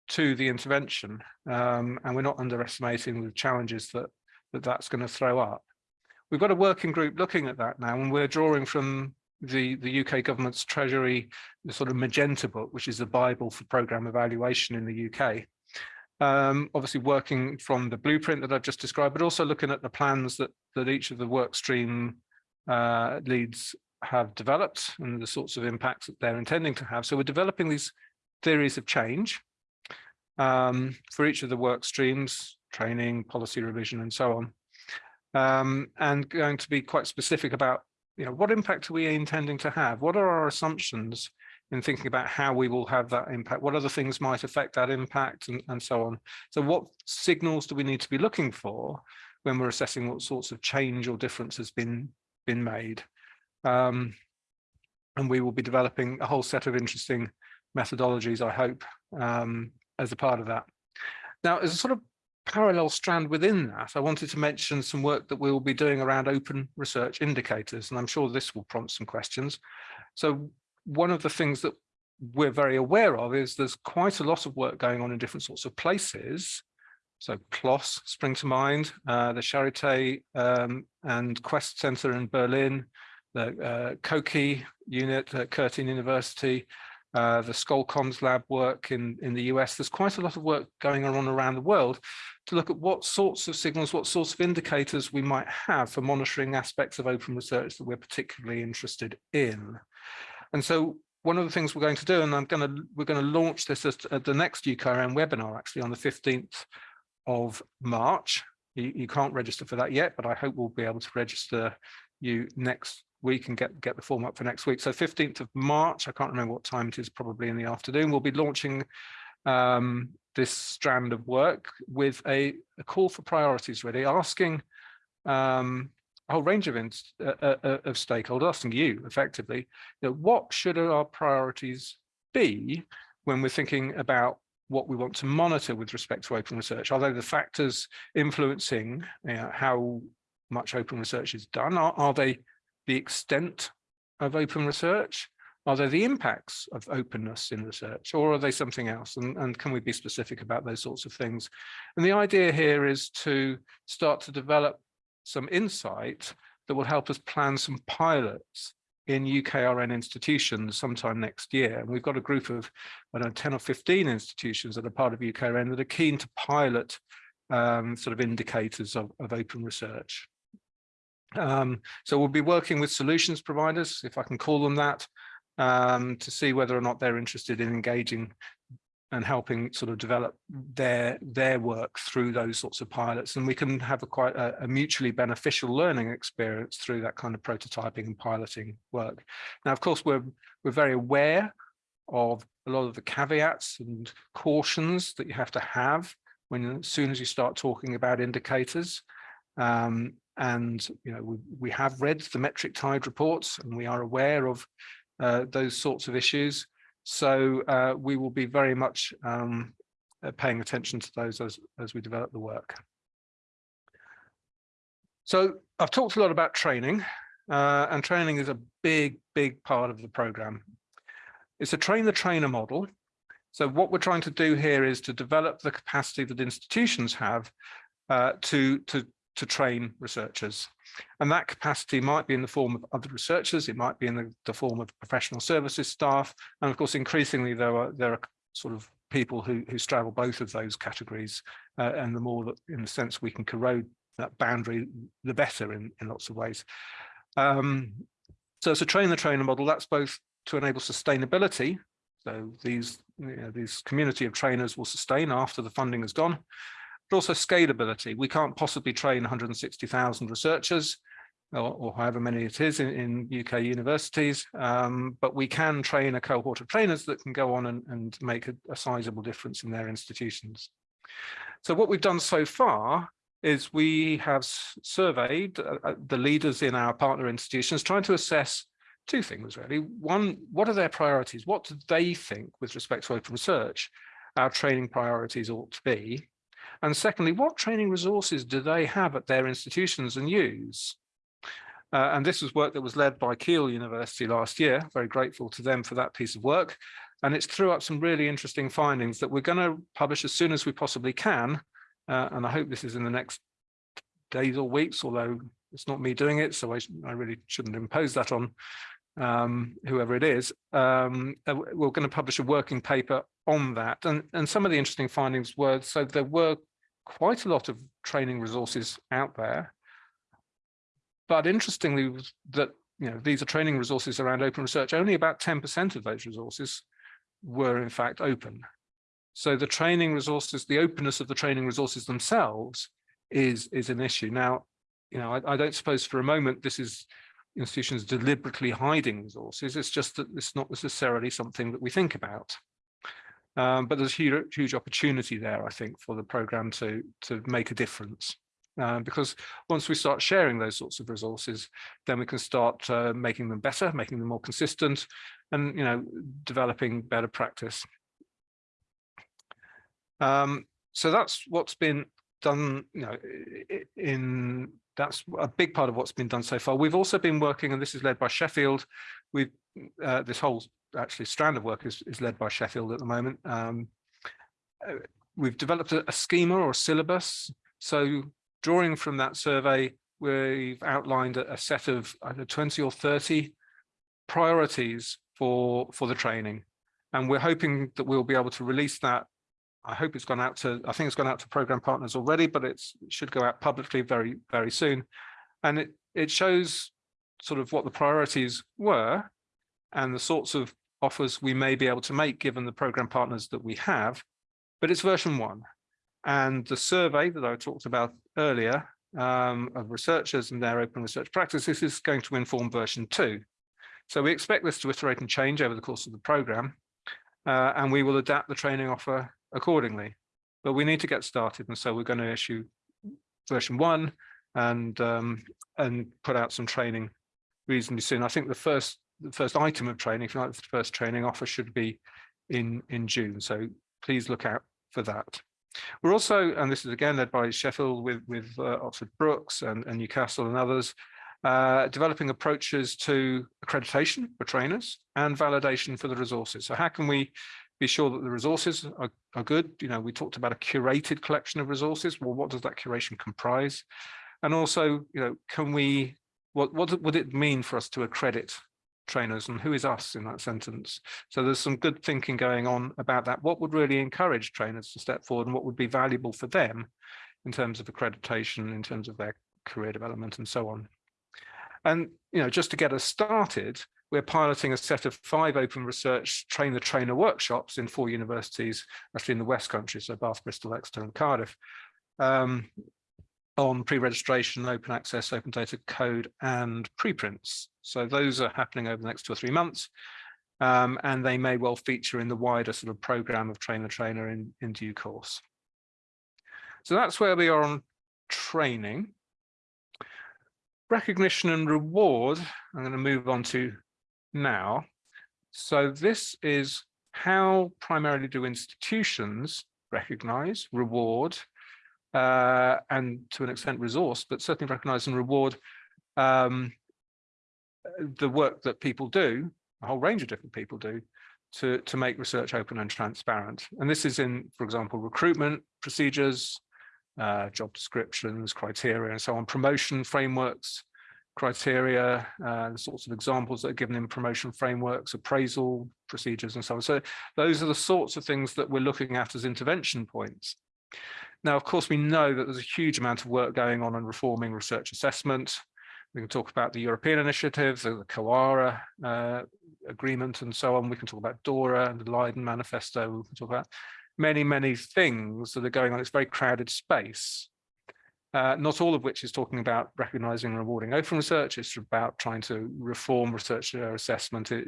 to the intervention. Um, and we're not underestimating the challenges that, that that's going to throw up. We've got a working group looking at that now and we're drawing from the, the UK government's Treasury, the sort of Magenta book, which is the Bible for programme evaluation in the UK. Um, obviously working from the blueprint that I've just described, but also looking at the plans that, that each of the work stream uh, leads have developed and the sorts of impacts that they're intending to have. So we're developing these theories of change um, for each of the work streams, training, policy revision, and so on. Um, and going to be quite specific about you know, what impact are we intending to have? What are our assumptions in thinking about how we will have that impact? What other things might affect that impact and, and so on? So what signals do we need to be looking for when we're assessing what sorts of change or difference has been, been made? Um, and we will be developing a whole set of interesting methodologies, I hope, um, as a part of that. Now, as a sort of parallel strand within that, I wanted to mention some work that we will be doing around open research indicators, and I'm sure this will prompt some questions. So one of the things that we're very aware of is there's quite a lot of work going on in different sorts of places. So PLOS spring to mind, uh, the Charité um, and Quest Center in Berlin, the uh, COKI unit at Curtin University, uh, the ScholComms lab work in, in the US. There's quite a lot of work going on around the world to look at what sorts of signals, what sorts of indicators we might have for monitoring aspects of open research that we're particularly interested in. And so one of the things we're going to do, and I'm going to, we're going to launch this at the next UKRN webinar, actually on the 15th of March. You, you can't register for that yet, but I hope we'll be able to register you next week and get, get the form up for next week. So 15th of March, I can't remember what time it is, probably in the afternoon, we'll be launching um, this strand of work with a, a, call for priorities, really asking um, a whole range of, uh, uh, uh, of stakeholders, asking you effectively, you know, what should our priorities be when we're thinking about what we want to monitor with respect to open research? Are they the factors influencing you know, how much open research is done? Are, are they the extent of open research? Are there the impacts of openness in research or are they something else? And, and can we be specific about those sorts of things? And the idea here is to start to develop some insight that will help us plan some pilots in UKRN institutions sometime next year. And we've got a group of, I don't know, 10 or 15 institutions that are part of UKRN that are keen to pilot um, sort of indicators of, of open research. Um, so we'll be working with solutions providers, if I can call them that, um, to see whether or not they're interested in engaging and helping sort of develop their their work through those sorts of pilots. And we can have a quite a, a, mutually beneficial learning experience through that kind of prototyping and piloting work. Now of course we're we're very aware of a lot of the caveats and cautions that you have to have when as soon as you start talking about indicators. Um, and you know we, we have read the metric tide reports and we are aware of uh, those sorts of issues so uh, we will be very much um, uh, paying attention to those as, as we develop the work. So I've talked a lot about training uh, and training is a big, big part of the program. It's a train the trainer model. So what we're trying to do here is to develop the capacity that institutions have uh, to, to to train researchers. And that capacity might be in the form of other researchers, it might be in the, the form of professional services staff, and of course, increasingly there are there are sort of people who, who straddle both of those categories, uh, and the more that, in the sense, we can corrode that boundary, the better in, in lots of ways. Um, so it's a train the trainer model, that's both to enable sustainability, so these, you know, these community of trainers will sustain after the funding is gone, but also scalability. We can't possibly train 160,000 researchers or, or, however many it is in, in UK universities, um, but we can train a cohort of trainers that can go on and, and make a, a sizable difference in their institutions. So what we've done so far is we have surveyed uh, uh, the leaders in our partner institutions trying to assess two things really. One, what are their priorities? What do they think with respect to open research our training priorities ought to be? And secondly, what training resources do they have at their institutions and use? Uh, and this was work that was led by Keele University last year. Very grateful to them for that piece of work. And it's threw up some really interesting findings that we're going to publish as soon as we possibly can. Uh, and I hope this is in the next days or weeks, although it's not me doing it, so I, I really shouldn't impose that on um, whoever it is. Um, uh, we're going to publish a working paper on that. And, and some of the interesting findings were, so there were quite a lot of training resources out there. But interestingly, that you know these are training resources around open research. Only about 10% of those resources were in fact open. So the training resources, the openness of the training resources themselves is is an issue. Now, you know, I, I don't suppose for a moment this is institutions deliberately hiding resources. It's just that it's not necessarily something that we think about. Um, but there's huge, huge opportunity there, I think, for the program to, to make a difference. Uh, because once we start sharing those sorts of resources, then we can start uh, making them better, making them more consistent, and you know, developing better practice. Um, so that's what's been done, you know, in that's a big part of what's been done so far. We've also been working, and this is led by Sheffield. We've uh, this whole actually strand of work is, is led by Sheffield at the moment. Um, uh, we've developed a, a, schema or syllabus. So drawing from that survey, we've outlined a, a set of either 20 or 30 priorities for, for the training. And we're hoping that we'll be able to release that. I hope it's gone out to, I think it's gone out to program partners already, but it should go out publicly very, very soon. And it, it shows sort of what the priorities were and the sorts of offers we may be able to make given the program partners that we have, but it's version one. And the survey that I talked about earlier um, of researchers and their open research practices is going to inform version two. So we expect this to iterate and change over the course of the program, uh, and we will adapt the training offer accordingly. But we need to get started, and so we're going to issue version one and um, and put out some training reasonably soon. I think the first the first item of training, if like, the first training offer should be in, in June. So please look out for that. We're also, and this is again led by Sheffield with, with uh, Oxford Brookes and, and Newcastle and others, uh, developing approaches to accreditation for trainers and validation for the resources. So how can we be sure that the resources are, are good? You know, we talked about a curated collection of resources. Well, what does that curation comprise? And also, you know, can we, what, what would it mean for us to accredit trainers and who is us in that sentence. So there's some good thinking going on about that. What would really encourage trainers to step forward and what would be valuable for them in terms of accreditation, in terms of their career development and so on. And, you know, just to get us started, we're piloting a set of five open research train the trainer workshops in four universities, actually in the West Country, so Bath, Bristol, Exeter and Cardiff, um, on pre-registration, open access, open data code and preprints. So those are happening over the next two or three months. Um, and they may well feature in the wider sort of program of train the trainer in, in due course. So that's where we are on training. Recognition and reward, I'm going to move on to now. So this is how primarily do institutions recognize, reward, uh, and to an extent resource, but certainly recognize and reward um, the work that people do, a whole range of different people do, to, to make research open and transparent. And this is in, for example, recruitment procedures, uh, job descriptions, criteria, and so on, promotion frameworks, criteria, uh, the sorts of examples that are given in promotion frameworks, appraisal procedures, and so on. So those are the sorts of things that we're looking at as intervention points. Now, of course, we know that there's a huge amount of work going on in reforming research assessment. We can talk about the European initiatives, the COARA uh, agreement and so on. We can talk about DORA and the Leiden Manifesto. We can talk about many, many things that are going on. It's very crowded space. Uh, not all of which is talking about recognizing and rewarding open research. It's about trying to reform researcher assessment uh,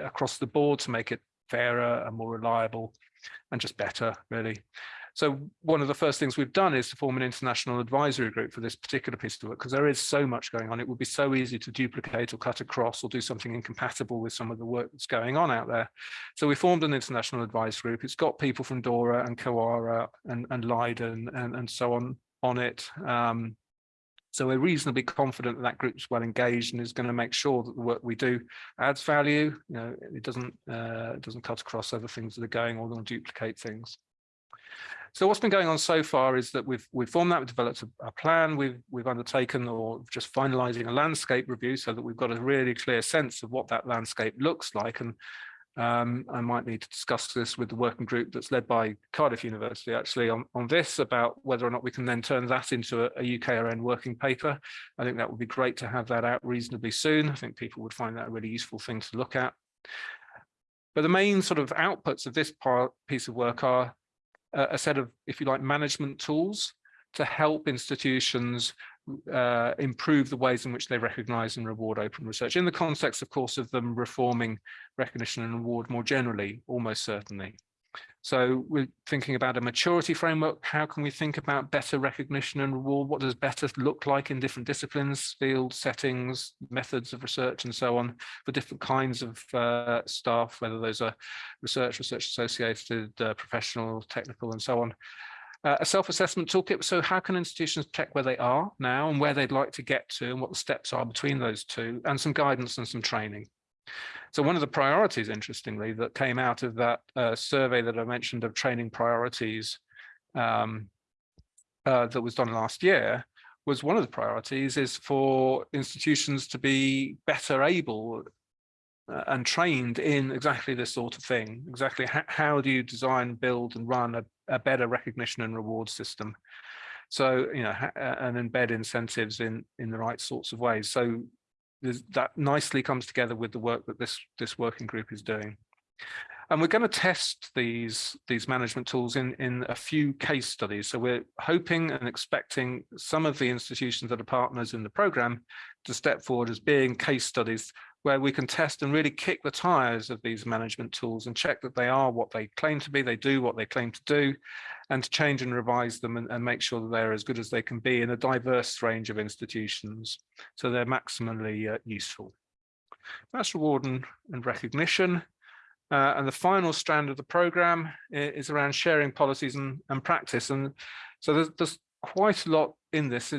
across the board to make it fairer and more reliable and just better, really. So one of the first things we've done is to form an international advisory group for this particular piece of work, because there is so much going on. It would be so easy to duplicate or cut across or do something incompatible with some of the work that's going on out there. So we formed an international advisory group. It's got people from DORA and COARA and, and Leiden and, and so on on it. Um, so we're reasonably confident that that group's well engaged and is going to make sure that the work we do adds value. You know, it doesn't uh, it doesn't cut across other things that are going or going to duplicate things. So what's been going on so far is that we've we've formed that, we've developed a, a, plan, we've we've undertaken or just finalizing a landscape review so that we've got a really clear sense of what that landscape looks like. And um, I might need to discuss this with the working group that's led by Cardiff University actually on, on this about whether or not we can then turn that into a, a UKRN working paper. I think that would be great to have that out reasonably soon. I think people would find that a really useful thing to look at. But the main sort of outputs of this part, piece of work are a set of, if you like, management tools to help institutions uh, improve the ways in which they recognize and reward open research in the context, of course, of them reforming recognition and reward more generally, almost certainly. So we're thinking about a maturity framework. How can we think about better recognition and reward? What does better look like in different disciplines, fields, settings, methods of research, and so on for different kinds of uh, staff, whether those are research, research associated, uh, professional, technical, and so on. Uh, a self-assessment toolkit. So how can institutions check where they are now and where they'd like to get to and what the steps are between those two and some guidance and some training. So one of the priorities, interestingly, that came out of that uh, survey that I mentioned of training priorities um, uh, that was done last year was one of the priorities is for institutions to be better able uh, and trained in exactly this sort of thing. Exactly how, do you design, build and run a, a better recognition and reward system? So, you know, and embed incentives in, in the right sorts of ways. So that nicely comes together with the work that this this working group is doing. And we're going to test these these management tools in in a few case studies. So we're hoping and expecting some of the institutions that are partners in the program to step forward as being case studies where we can test and really kick the tires of these management tools and check that they are what they claim to be, they do what they claim to do, and to change and revise them and, and make sure that they're as good as they can be in a diverse range of institutions. So they're maximally uh, useful. That's reward and, and recognition. Uh, and the final strand of the program is around sharing policies and, and practice. And so there's, there's quite a lot in this.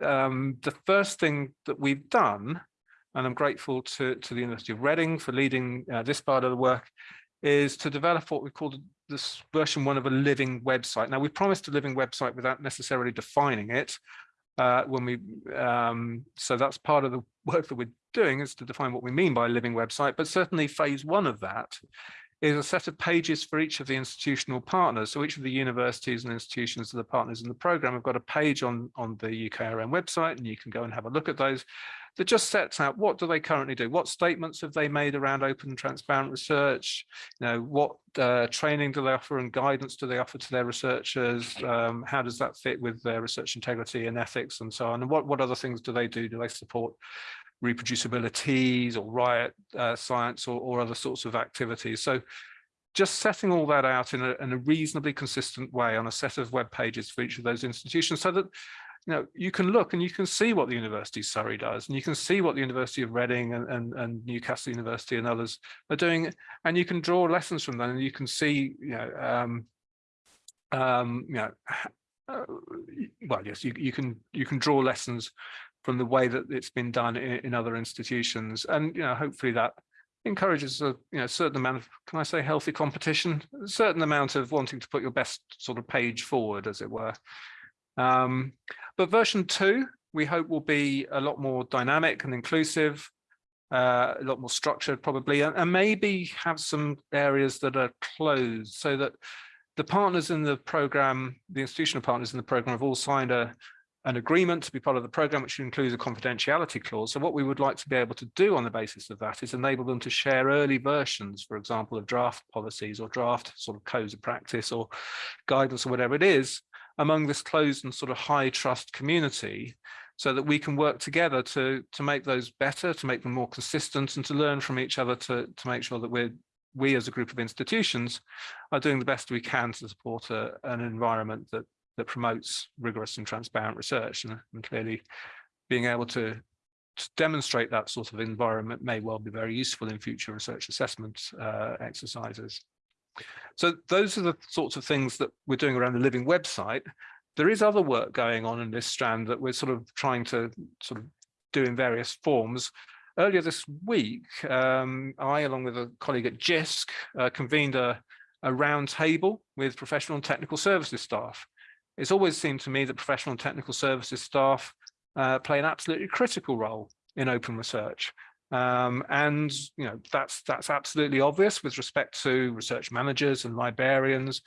Um, the first thing that we've done and I'm grateful to, to the University of Reading for leading uh, this part of the work, is to develop what we call this version one of a living website. Now, we promised a living website without necessarily defining it. Uh, when we um, so that's part of the work that we're doing is to define what we mean by a living website. But certainly, phase one of that is a set of pages for each of the institutional partners. So each of the universities and institutions that are partners in the program have got a page on, on the UKRN website, and you can go and have a look at those that just sets out what do they currently do? What statements have they made around open and transparent research? You know, what uh, training do they offer and guidance do they offer to their researchers? Um, how does that fit with their research integrity and ethics and so on? And what, what other things do they do? Do they support ReproducibiliTeas or RIOT uh, science or, or other sorts of activities? So just setting all that out in a, in a reasonably consistent way on a set of web pages for each of those institutions so that you know, you can look and you can see what the University of Surrey does, and you can see what the University of Reading and, and, and Newcastle University and others are doing, and you can draw lessons from them, and you can see, you know, um, um, you know, uh, well, yes, you, you can you can draw lessons from the way that it's been done in, in other institutions, and you know, hopefully that encourages a you know certain amount of can I say healthy competition, a certain amount of wanting to put your best sort of page forward, as it were. Um, but version two, we hope will be a lot more dynamic and inclusive, uh, a lot more structured probably, and, and maybe have some areas that are closed so that the partners in the program, the institutional partners in the program have all signed a, an agreement to be part of the program, which includes a confidentiality clause. So what we would like to be able to do on the basis of that is enable them to share early versions, for example, of draft policies or draft sort of codes of practice or guidance or whatever it is, among this closed and sort of high trust community so that we can work together to to make those better to make them more consistent and to learn from each other to to make sure that we're we as a group of institutions are doing the best we can to support a, an environment that that promotes rigorous and transparent research and, and clearly being able to, to, demonstrate that sort of environment may well be very useful in future research assessment uh, exercises. So those are the sorts of things that we're doing around the living website. There is other work going on in this strand that we're sort of trying to sort of do in various forms. Earlier this week, um, I, along with a colleague at JISC, uh, convened a, a round table with professional and technical services staff. It's always seemed to me that professional and technical services staff uh, play an absolutely critical role in open research. Um, and you know that's that's absolutely obvious with respect to research managers and librarians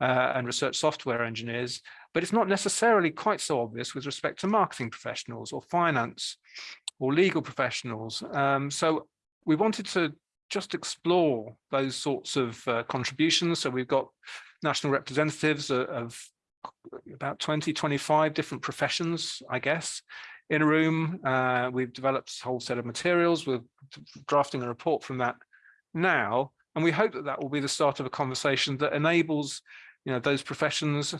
uh, and research software engineers, but it's not necessarily quite so obvious with respect to marketing professionals or finance or legal professionals. Um, so we wanted to just explore those sorts of uh, contributions. So we've got national representatives of about 20, 25 different professions, I guess, in a room. Uh, we've developed a whole set of materials. We're drafting a report from that now. And we hope that that will be the start of a conversation that enables you know, those professions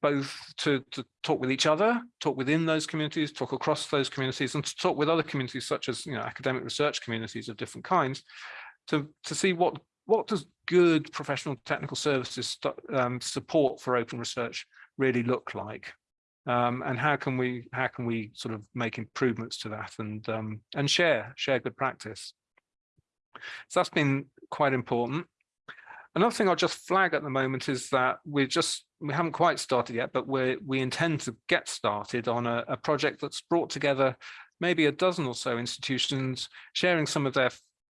both to, to talk with each other, talk within those communities, talk across those communities, and to talk with other communities such as you know, academic research communities of different kinds, to, to see what, what does good professional technical services um, support for open research really look like um, and how can we how can we sort of make improvements to that and um, and share share good practice. So that's been quite important. Another thing I'll just flag at the moment is that we're just we haven't quite started yet, but we we intend to get started on a, a project that's brought together maybe a dozen or so institutions sharing some of their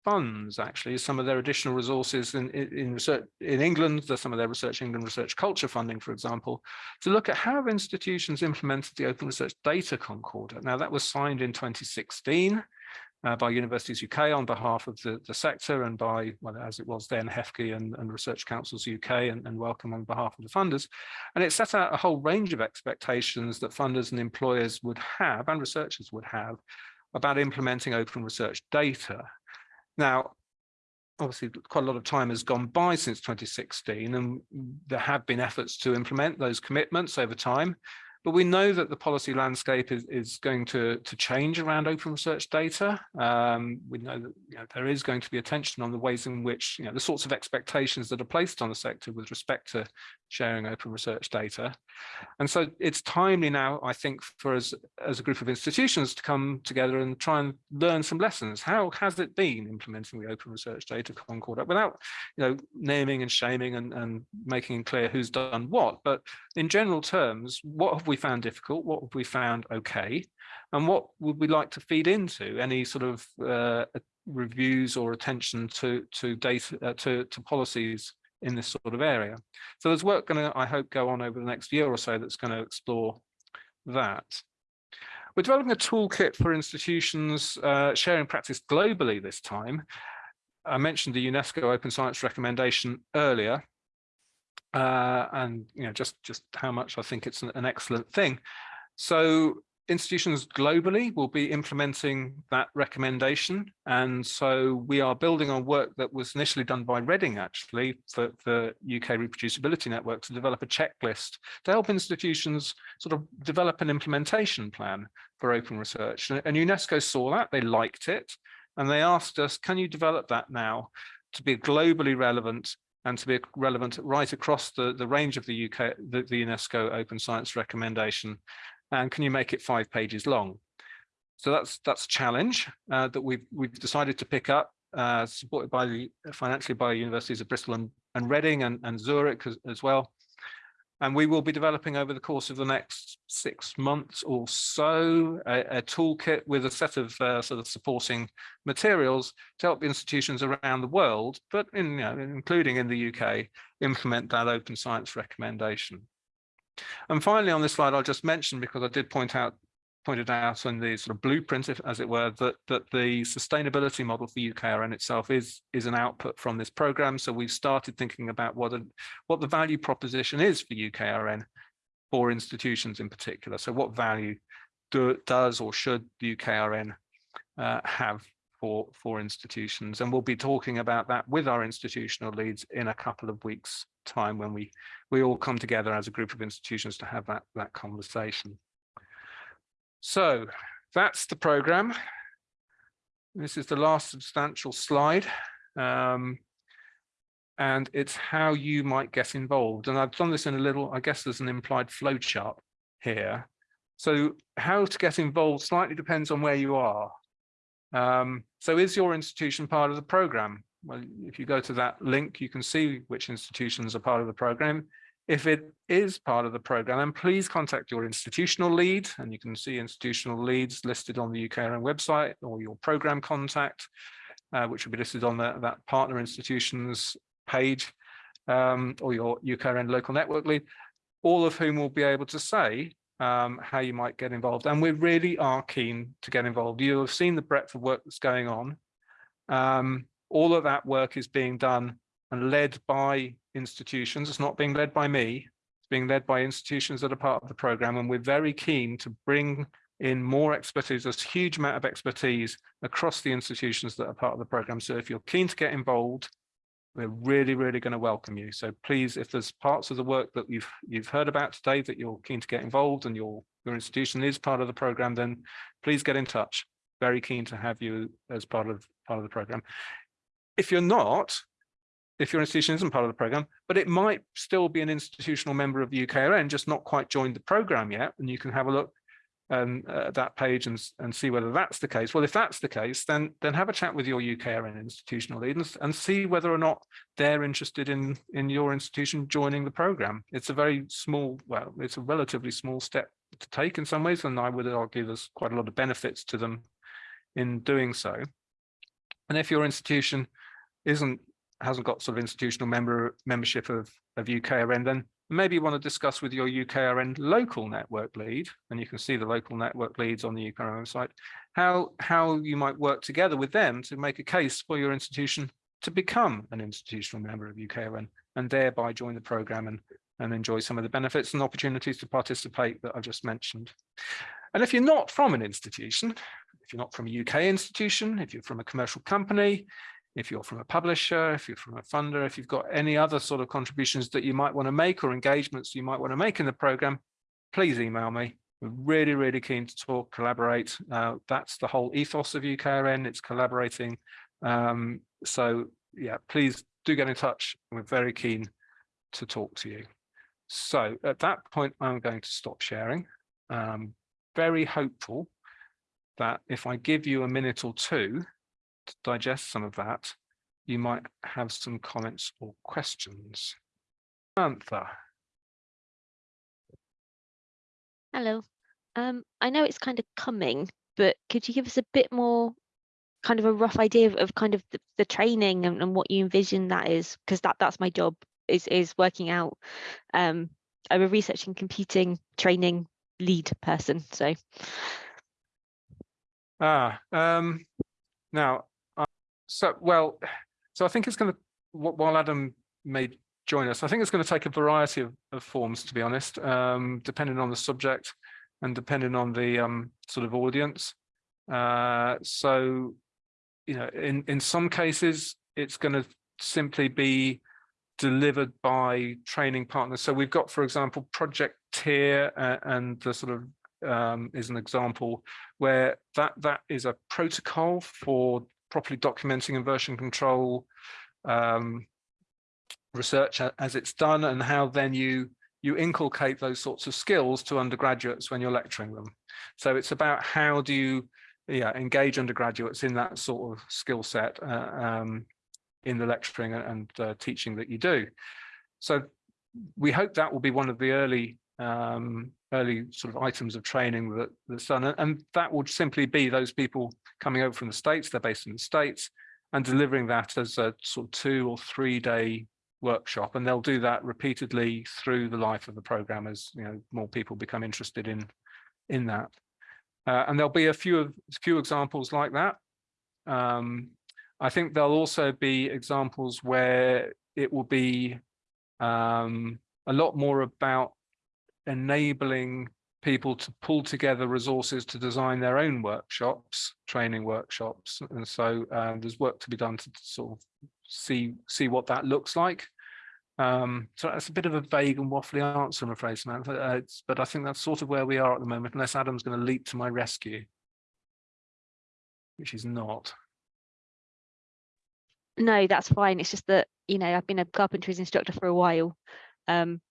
funds actually some of their additional resources in, in research in England, some of their Research England research culture funding, for example, to look at how institutions implemented the Open Research Data Concordat. Now that was signed in 2016 uh, by Universities UK on behalf of the, the sector and by, well, as it was then, HEFCE and, and Research Councils UK and, and Wellcome on behalf of the funders. And it set out a whole range of expectations that funders and employers would have and researchers would have about implementing open research data. Now, obviously quite a lot of time has gone by since 2016 and there have been efforts to implement those commitments over time. But we know that the policy landscape is, is going to, to change around open research data. Um, we know that you know, there is going to be attention on the ways in which you know, the sorts of expectations that are placed on the sector with respect to sharing open research data. And so it's timely now, I think, for us as a group of institutions to come together and try and learn some lessons. How has it been implementing the open research data concordat without you know, naming and shaming and, and making clear who's done what, but in general terms, what have we found difficult? What have we found okay? And what would we like to feed into any sort of uh, reviews or attention to to data uh, to to policies in this sort of area? So there's work going to, I hope, go on over the next year or so that's going to explore that. We're developing a toolkit for institutions uh, sharing practice globally this time. I mentioned the UNESCO Open Science recommendation earlier, uh, and you know just just how much I think it's an, an excellent thing. So institutions globally will be implementing that recommendation. And so we are building on work that was initially done by Reading, actually, for the UK Reproducibility Network to develop a checklist to help institutions sort of develop an implementation plan for open research. And UNESCO saw that, they liked it, and they asked us, can you develop that now to be globally relevant and to be relevant right across the, the range of the UK, the, the UNESCO Open Science recommendation and can you make it five pages long? So that's that's a challenge uh, that we've we've decided to pick up, uh, supported by the financially by universities of Bristol and, and Reading and, and Zurich as, as well. And we will be developing over the course of the next six months or so a, a toolkit with a set of uh, sort of supporting materials to help institutions around the world, but in, you know, including in the UK, implement that open science recommendation. And finally, on this slide, I'll just mention, because I did point out pointed out in the sort of blueprint, if, as it were, that that the sustainability model for UKRN itself is is an output from this program. So we've started thinking about what a, what the value proposition is for UKRN for institutions in particular. So what value do, does or should the UKRN uh, have for for institutions? And we'll be talking about that with our institutional leads in a couple of weeks time when we we all come together as a group of institutions to have that that conversation. So that's the program. This is the last substantial slide. Um, and it's how you might get involved. And I've done this in a little, I guess there's an implied flow chart here. So how to get involved slightly depends on where you are. Um, so is your institution part of the program? well, if you go to that link, you can see which institutions are part of the program. If it is part of the program, then please contact your institutional lead, and you can see institutional leads listed on the UKRN website or your program contact, uh, which will be listed on the, that partner institutions page, um, or your UKRN local network lead, all of whom will be able to say um, how you might get involved. And we really are keen to get involved. You have seen the breadth of work that's going on. Um, all of that work is being done and led by institutions. It's not being led by me. It's being led by institutions that are part of the program. And we're very keen to bring in more expertise. There's a huge amount of expertise across the institutions that are part of the program. So if you're keen to get involved, we're really, really going to welcome you. So please, if there's parts of the work that you've you've heard about today that you're keen to get involved and your your institution is part of the program, then please get in touch. Very keen to have you as part of part of the program. If you're not, if your institution isn't part of the program, but it might still be an institutional member of the UKRN, just not quite joined the program yet, and you can have a look um, at that page and, and see whether that's the case. Well, if that's the case, then then have a chat with your UKRN institutional leaders and see whether or not they're interested in in your institution joining the program. It's a very small, well, it's a relatively small step to take in some ways, and I would argue there's quite a lot of benefits to them in doing so. And if your institution isn't hasn't got sort of institutional member membership of of UKRN, then maybe you want to discuss with your UKRN local network lead, and you can see the local network leads on the UKRN website, how how you might work together with them to make a case for your institution to become an institutional member of UKRN and thereby join the program and and enjoy some of the benefits and opportunities to participate that I've just mentioned. And if you're not from an institution, if you're not from a UK institution, if you're from a commercial company, if you're from a publisher, if you're from a funder, if you've got any other sort of contributions that you might want to make or engagements you might want to make in the program, please email me. We're really, really keen to talk, collaborate. Uh, that's the whole ethos of UKRN. It's collaborating. Um, so yeah, please do get in touch. We're very keen to talk to you. So at that point, I'm going to stop sharing. Um, very hopeful that if I give you a minute or two to digest some of that, you might have some comments or questions. Samantha. Hello. Um, I know it's kind of coming, but could you give us a bit more kind of a rough idea of, of kind of the, the training and, and what you envision that is? Because that that's my job is is working out. Um, I'm a research and computing training lead person, so Ah, um, now, so, well, so I think it's going to, while Adam may join us, I think it's going to take a variety of, of forms, to be honest, um, depending on the subject and depending on the um, sort of audience. Uh, so, you know, in, in some cases, it's going to simply be delivered by training partners. So we've got, for example, Project Tier uh, and the sort of um, is an example where that that is a protocol for properly documenting and version control um, research as it's done and how then you you inculcate those sorts of skills to undergraduates when you're lecturing them. So it's about how do you yeah engage undergraduates in that sort of skill set uh, um, in the lecturing and, uh, teaching that you do. So we hope that will be one of the early um, early sort of items of training that that's done, and- that would simply be those people coming over from the states. They're based in the states and delivering that as a sort of two or three day workshop, and they'll do that repeatedly through the life of the program as you know more people become interested in in that. Uh, and there'll be a few of few examples like that. Um, I think there'll also be examples where it will be um, a lot more about enabling people to pull together resources to design their own workshops, training workshops. And so uh, there's work to be done to sort of see see what that looks like. Um, so that's a bit of a vague and waffly answer, I'm afraid, Samantha. Uh, but I think that's sort of where we are at the moment, unless Adam's going to leap to my rescue, which he's not. No, that's fine. It's just that, you know, I've been a carpentries instructor for a while. Um,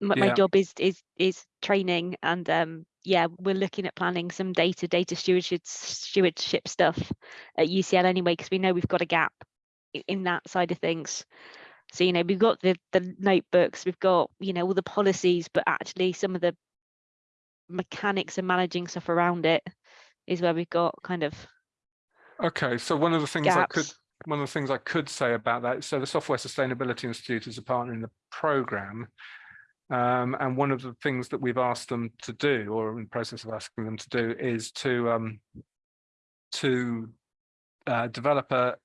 my, my job is is is training and um yeah, we're looking at planning some data data stewardship stewardship stuff at UCL anyway, because we know we've got a gap in that side of things. So, you know, we've got the the notebooks, we've got, you know, all the policies, but actually some of the mechanics and managing stuff around it is where we've got kind of Okay, so one of the things I could, one of the things I could say about that, so the Software Sustainability Institute is a partner in the program. Um, and one of the things that we've asked them to do, or in the process of asking them to do, is to um, to uh, develop a,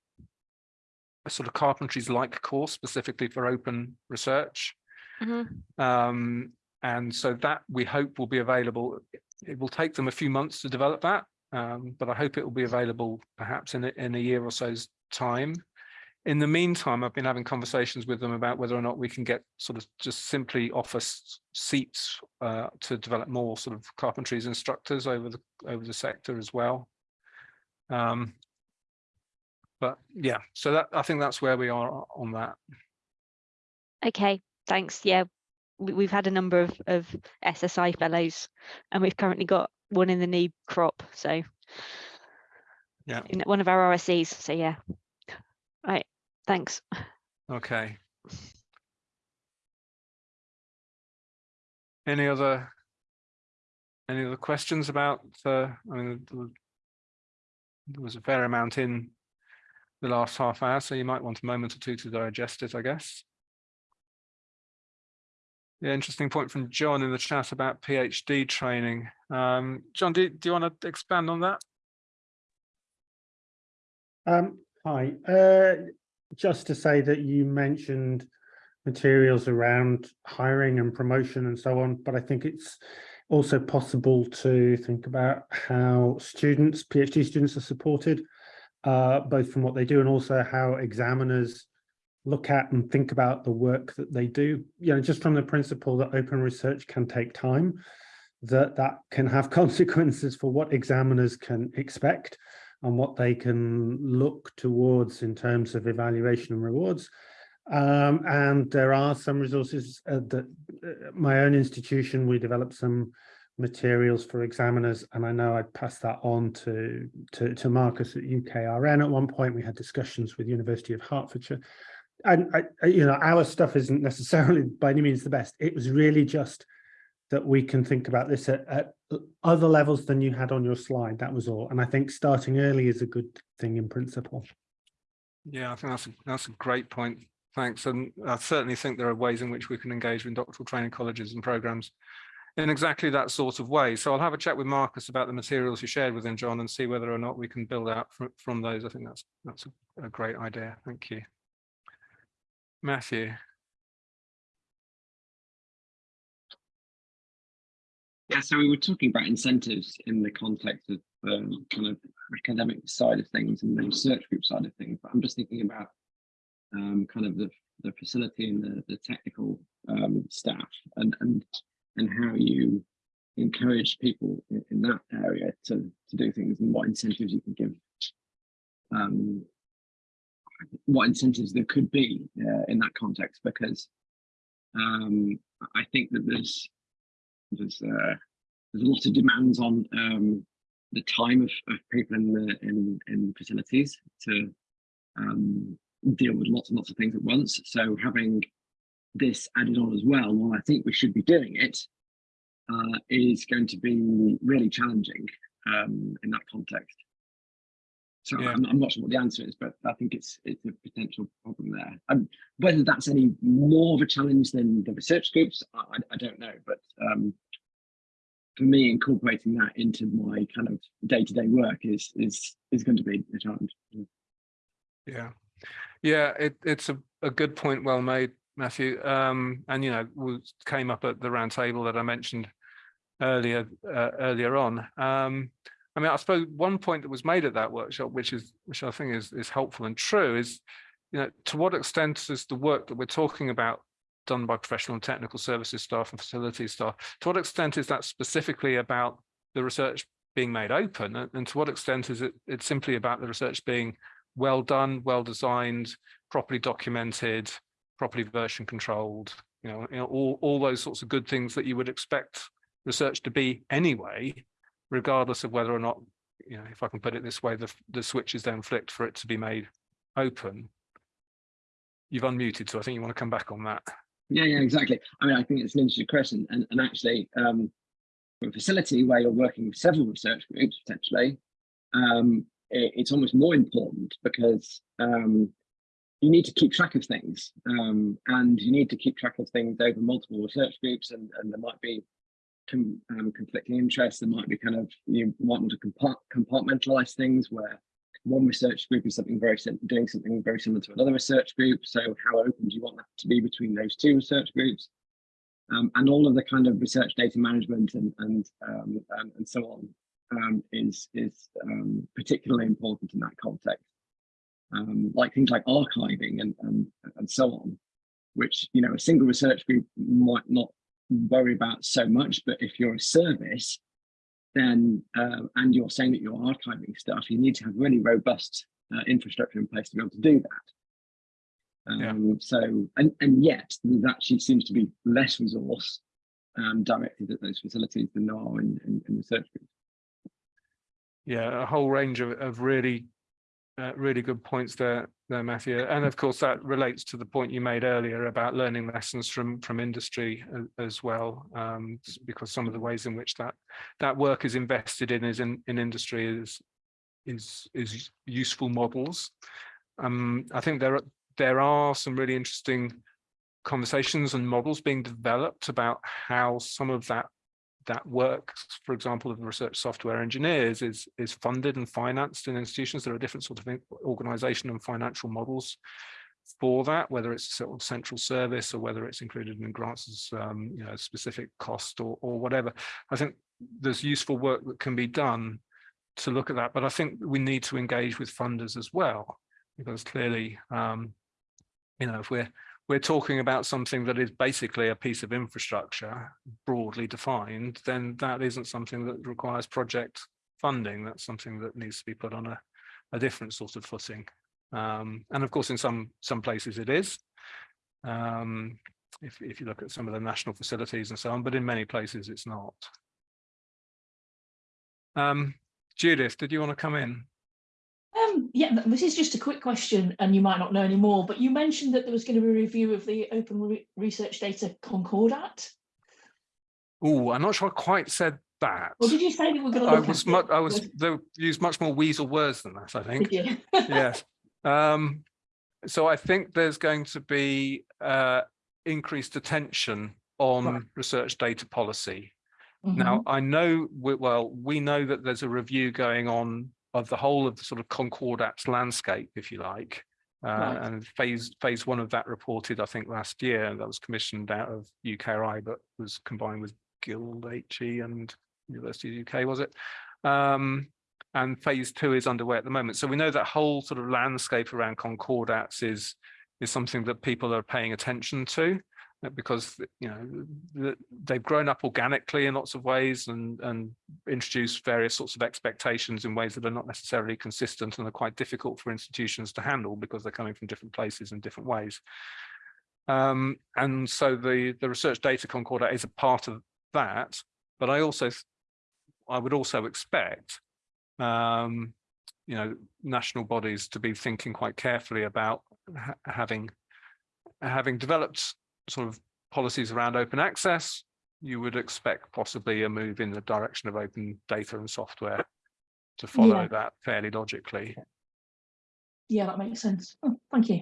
a sort of carpentries like course specifically for open research. Mhm. Um, and so that we hope will be available. It will take them a few months to develop that, um, but I hope it will be available perhaps in a, in a year or so's time. In the meantime, I've been having conversations with them about whether or not we can get sort of just simply offer seats uh, to develop more sort of carpentries instructors over the over the sector as well. Um, but yeah, so that I think that's where we are on that. Okay, thanks. Yeah, we, we've had a number of, of SSI fellows and we've currently got one in the new crop. So Yeah. in one of our RSCs. So yeah. Right. Thanks. Okay. Any other any other questions about uh, I mean there was- a fair amount in the last half hour, so you might want a moment or two to digest it, I guess. Yeah, interesting point from John in the chat about PhD training. Um, John, do, do you want to expand on that? Um, hi, uh, just to say that you mentioned materials around hiring and promotion and so on, but I think it's also possible to think about how students, PhD students are supported, uh, both from what they do and also how examiners look at and think about the work that they do, you know, just from the principle that open research can take time, that that can have consequences for what examiners can expect and what they can look towards in terms of evaluation and rewards. Um, and there are some resources uh, that uh, my own institution, we developed some materials for examiners, and I know I passed that on to, to, to Marcus at UKRN at one point. We had discussions with University of Hertfordshire. And I- you know, our stuff isn't necessarily by any means the best. It was really just that we can think about this at, at other levels than you had on your slide. That was all. And I think starting early is a good thing in principle. Yeah, I think that's a, that's a great point. Thanks. And I certainly think there are ways in which we can engage with doctoral training colleges and programs in exactly that sort of way. So I'll have a chat with Marcus about the materials you shared with him, John, and see whether or not we can build out from, from those. I think that's that's a, a great idea. Thank you. Matthew. Yeah, so we were talking about incentives in the context of um, kind of academic side of things and the research group side of things, but I'm just thinking about um, kind of the, the facility and the, the technical um, staff and, and, and how you encourage people in, that area to, to do things and what incentives you can give, um, what incentives there could be uh, in that context, because um, I think that there's there's uh, there's a lot of demands on um, the time of, of people in the in in facilities to um, deal with lots and lots of things at once. So having this added on as well, while I think we should be doing it, uh, is going to be really challenging um, in that context. So Yeah. I'm, I'm not sure what the answer is, but I think it's it's a potential problem there. Um, whether that's any more of a challenge than the research groups, I, I- don't know. But um, for me, incorporating that into my kind of day-to-day work is is is going to be a challenge. Yeah, yeah, it, it's a, a good point, well made, Matthew. Um, and you know, came up at the roundtable that I mentioned earlier uh, earlier on. Um, I mean, I suppose one point that was made at that workshop, which is which I think is is helpful and true, is you know, to what extent is the work that we're talking about done by professional and technical services staff and facilities staff, to what extent is that specifically about the research being made open, and, and to what extent is it it's simply about the research being well done, well designed, properly documented, properly version controlled, you know, you know, all, all those sorts of good things that you would expect research to be anyway, regardless of whether or not, you know, if I can put it this way, the, the switch is then flicked for it to be made open. You've unmuted, so I think you want to come back on that. Yeah, yeah, exactly. I mean, I think it's an interesting question, and and actually, um, a facility where you're working with several research groups potentially, um, it, it's almost more important because um, you need to keep track of things, um, and you need to keep track of things over multiple research groups, and and there might be um, conflicting interests. There might be kind of you might want to compart compartmentalize things where one research group is something very doing something very similar to another research group. So how open do you want that to be between those two research groups? Um, and all of the kind of research data management and and um, and, and so on um, is is um, particularly important in that context. Um, like things like archiving and, and and so on, which you know a single research group might not worry about so much, but if you're a service, then uh, and you're saying that you're archiving stuff, you need to have really robust uh, infrastructure in place to be able to do that. Yeah. Um, So, and, and yet there actually seems to be less resource um, directed at those facilities than there are in, in, in research groups. Yeah, a whole range of, of really, uh, really good points there, there, Matthew. And of course, that relates to the point you made earlier about learning lessons from from industry as well, um, because some of the ways in which that that work is invested in is in in industry is is is useful models. Um, I think there are there are some really interesting conversations and models being developed about how some of that that work, for example, of the research software engineers is is funded and financed in institutions. There are different sort of organization and financial models for that, whether it's sort of central service or whether it's included in grants as um, you know, specific cost or, or whatever. I think there's useful work that can be done to look at that, but I think we need to engage with funders as well, because clearly, um, you know, if we're we're talking about something that is basically a piece of infrastructure broadly defined, then that isn't something that requires project funding. That's something that needs to be put on a, a different sort of footing. Um, and of course, in some some places it is. Um, if, if you look at some of the national facilities and so on, but in many places it's not. Um, Judith, did you want to come in? Um, yeah, this is just a quick question, and you might not know any more, but you mentioned that there was going to be a review of the Open Re- Research Data Concordat. Oh, I'm not sure I quite said that. Or did you say that we're going to I was? I was, they used much more weasel words than that, I think. Did you? yes. Um, so I think there's going to be uh, increased attention on Right. research data policy. Now, Mhm. I know, we- well, we know that there's a review going on of the whole of the sort of Concordats landscape, if you like. Uh, Right. and phase, phase one of that reported, I think, last year, and that was commissioned out of UKRI, but was combined with Guild HE and University of UK, was it? Um, and phase two is underway at the moment. So we know that whole sort of landscape around concordats is, is something that people are paying attention to because, you know, they've grown up organically in lots of ways and, and introduced various sorts of expectations in ways that are not necessarily consistent and are quite difficult for institutions to handle because they're coming from different places in different ways. Um, and so the, the research data concordat is a part of that, but I also, I would also expect um, you know, national bodies to be thinking quite carefully about ha- having having developed sort of policies around open access, you would expect possibly a move in the direction of open data and software to follow Yeah. that fairly logically. Yeah, that makes sense. Oh, Thank you.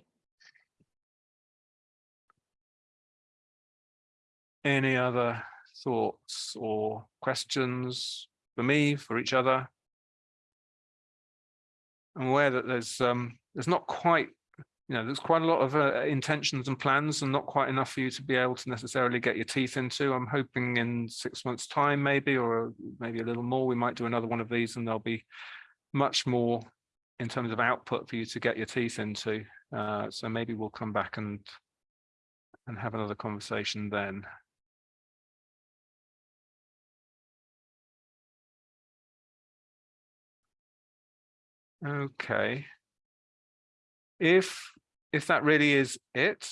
Any other thoughts or questions for me, for each other? I'm aware that there's um, there's not quite, you know, there's quite a lot of uh, intentions and plans and not quite enough for you to be able to necessarily get your teeth into. I'm hoping in six months time, maybe, or maybe a little more, we might do another one of these and there'll be much more in terms of output for you to get your teeth into. Uh, so maybe we'll come back and and have another conversation then. Okay. If, if that really is it,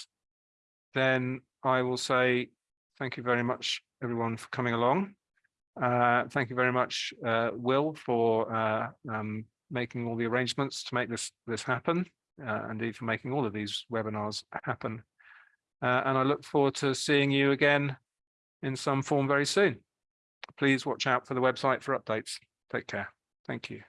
then I will say thank you very much, everyone, for coming along. Uh, thank you very much, uh, Will, for uh, um, making all the arrangements to make this this happen, uh, indeed for making all of these webinars happen. Uh, and I look forward to seeing you again in some form very soon. Please watch out for the website for updates. Take care. Thank you.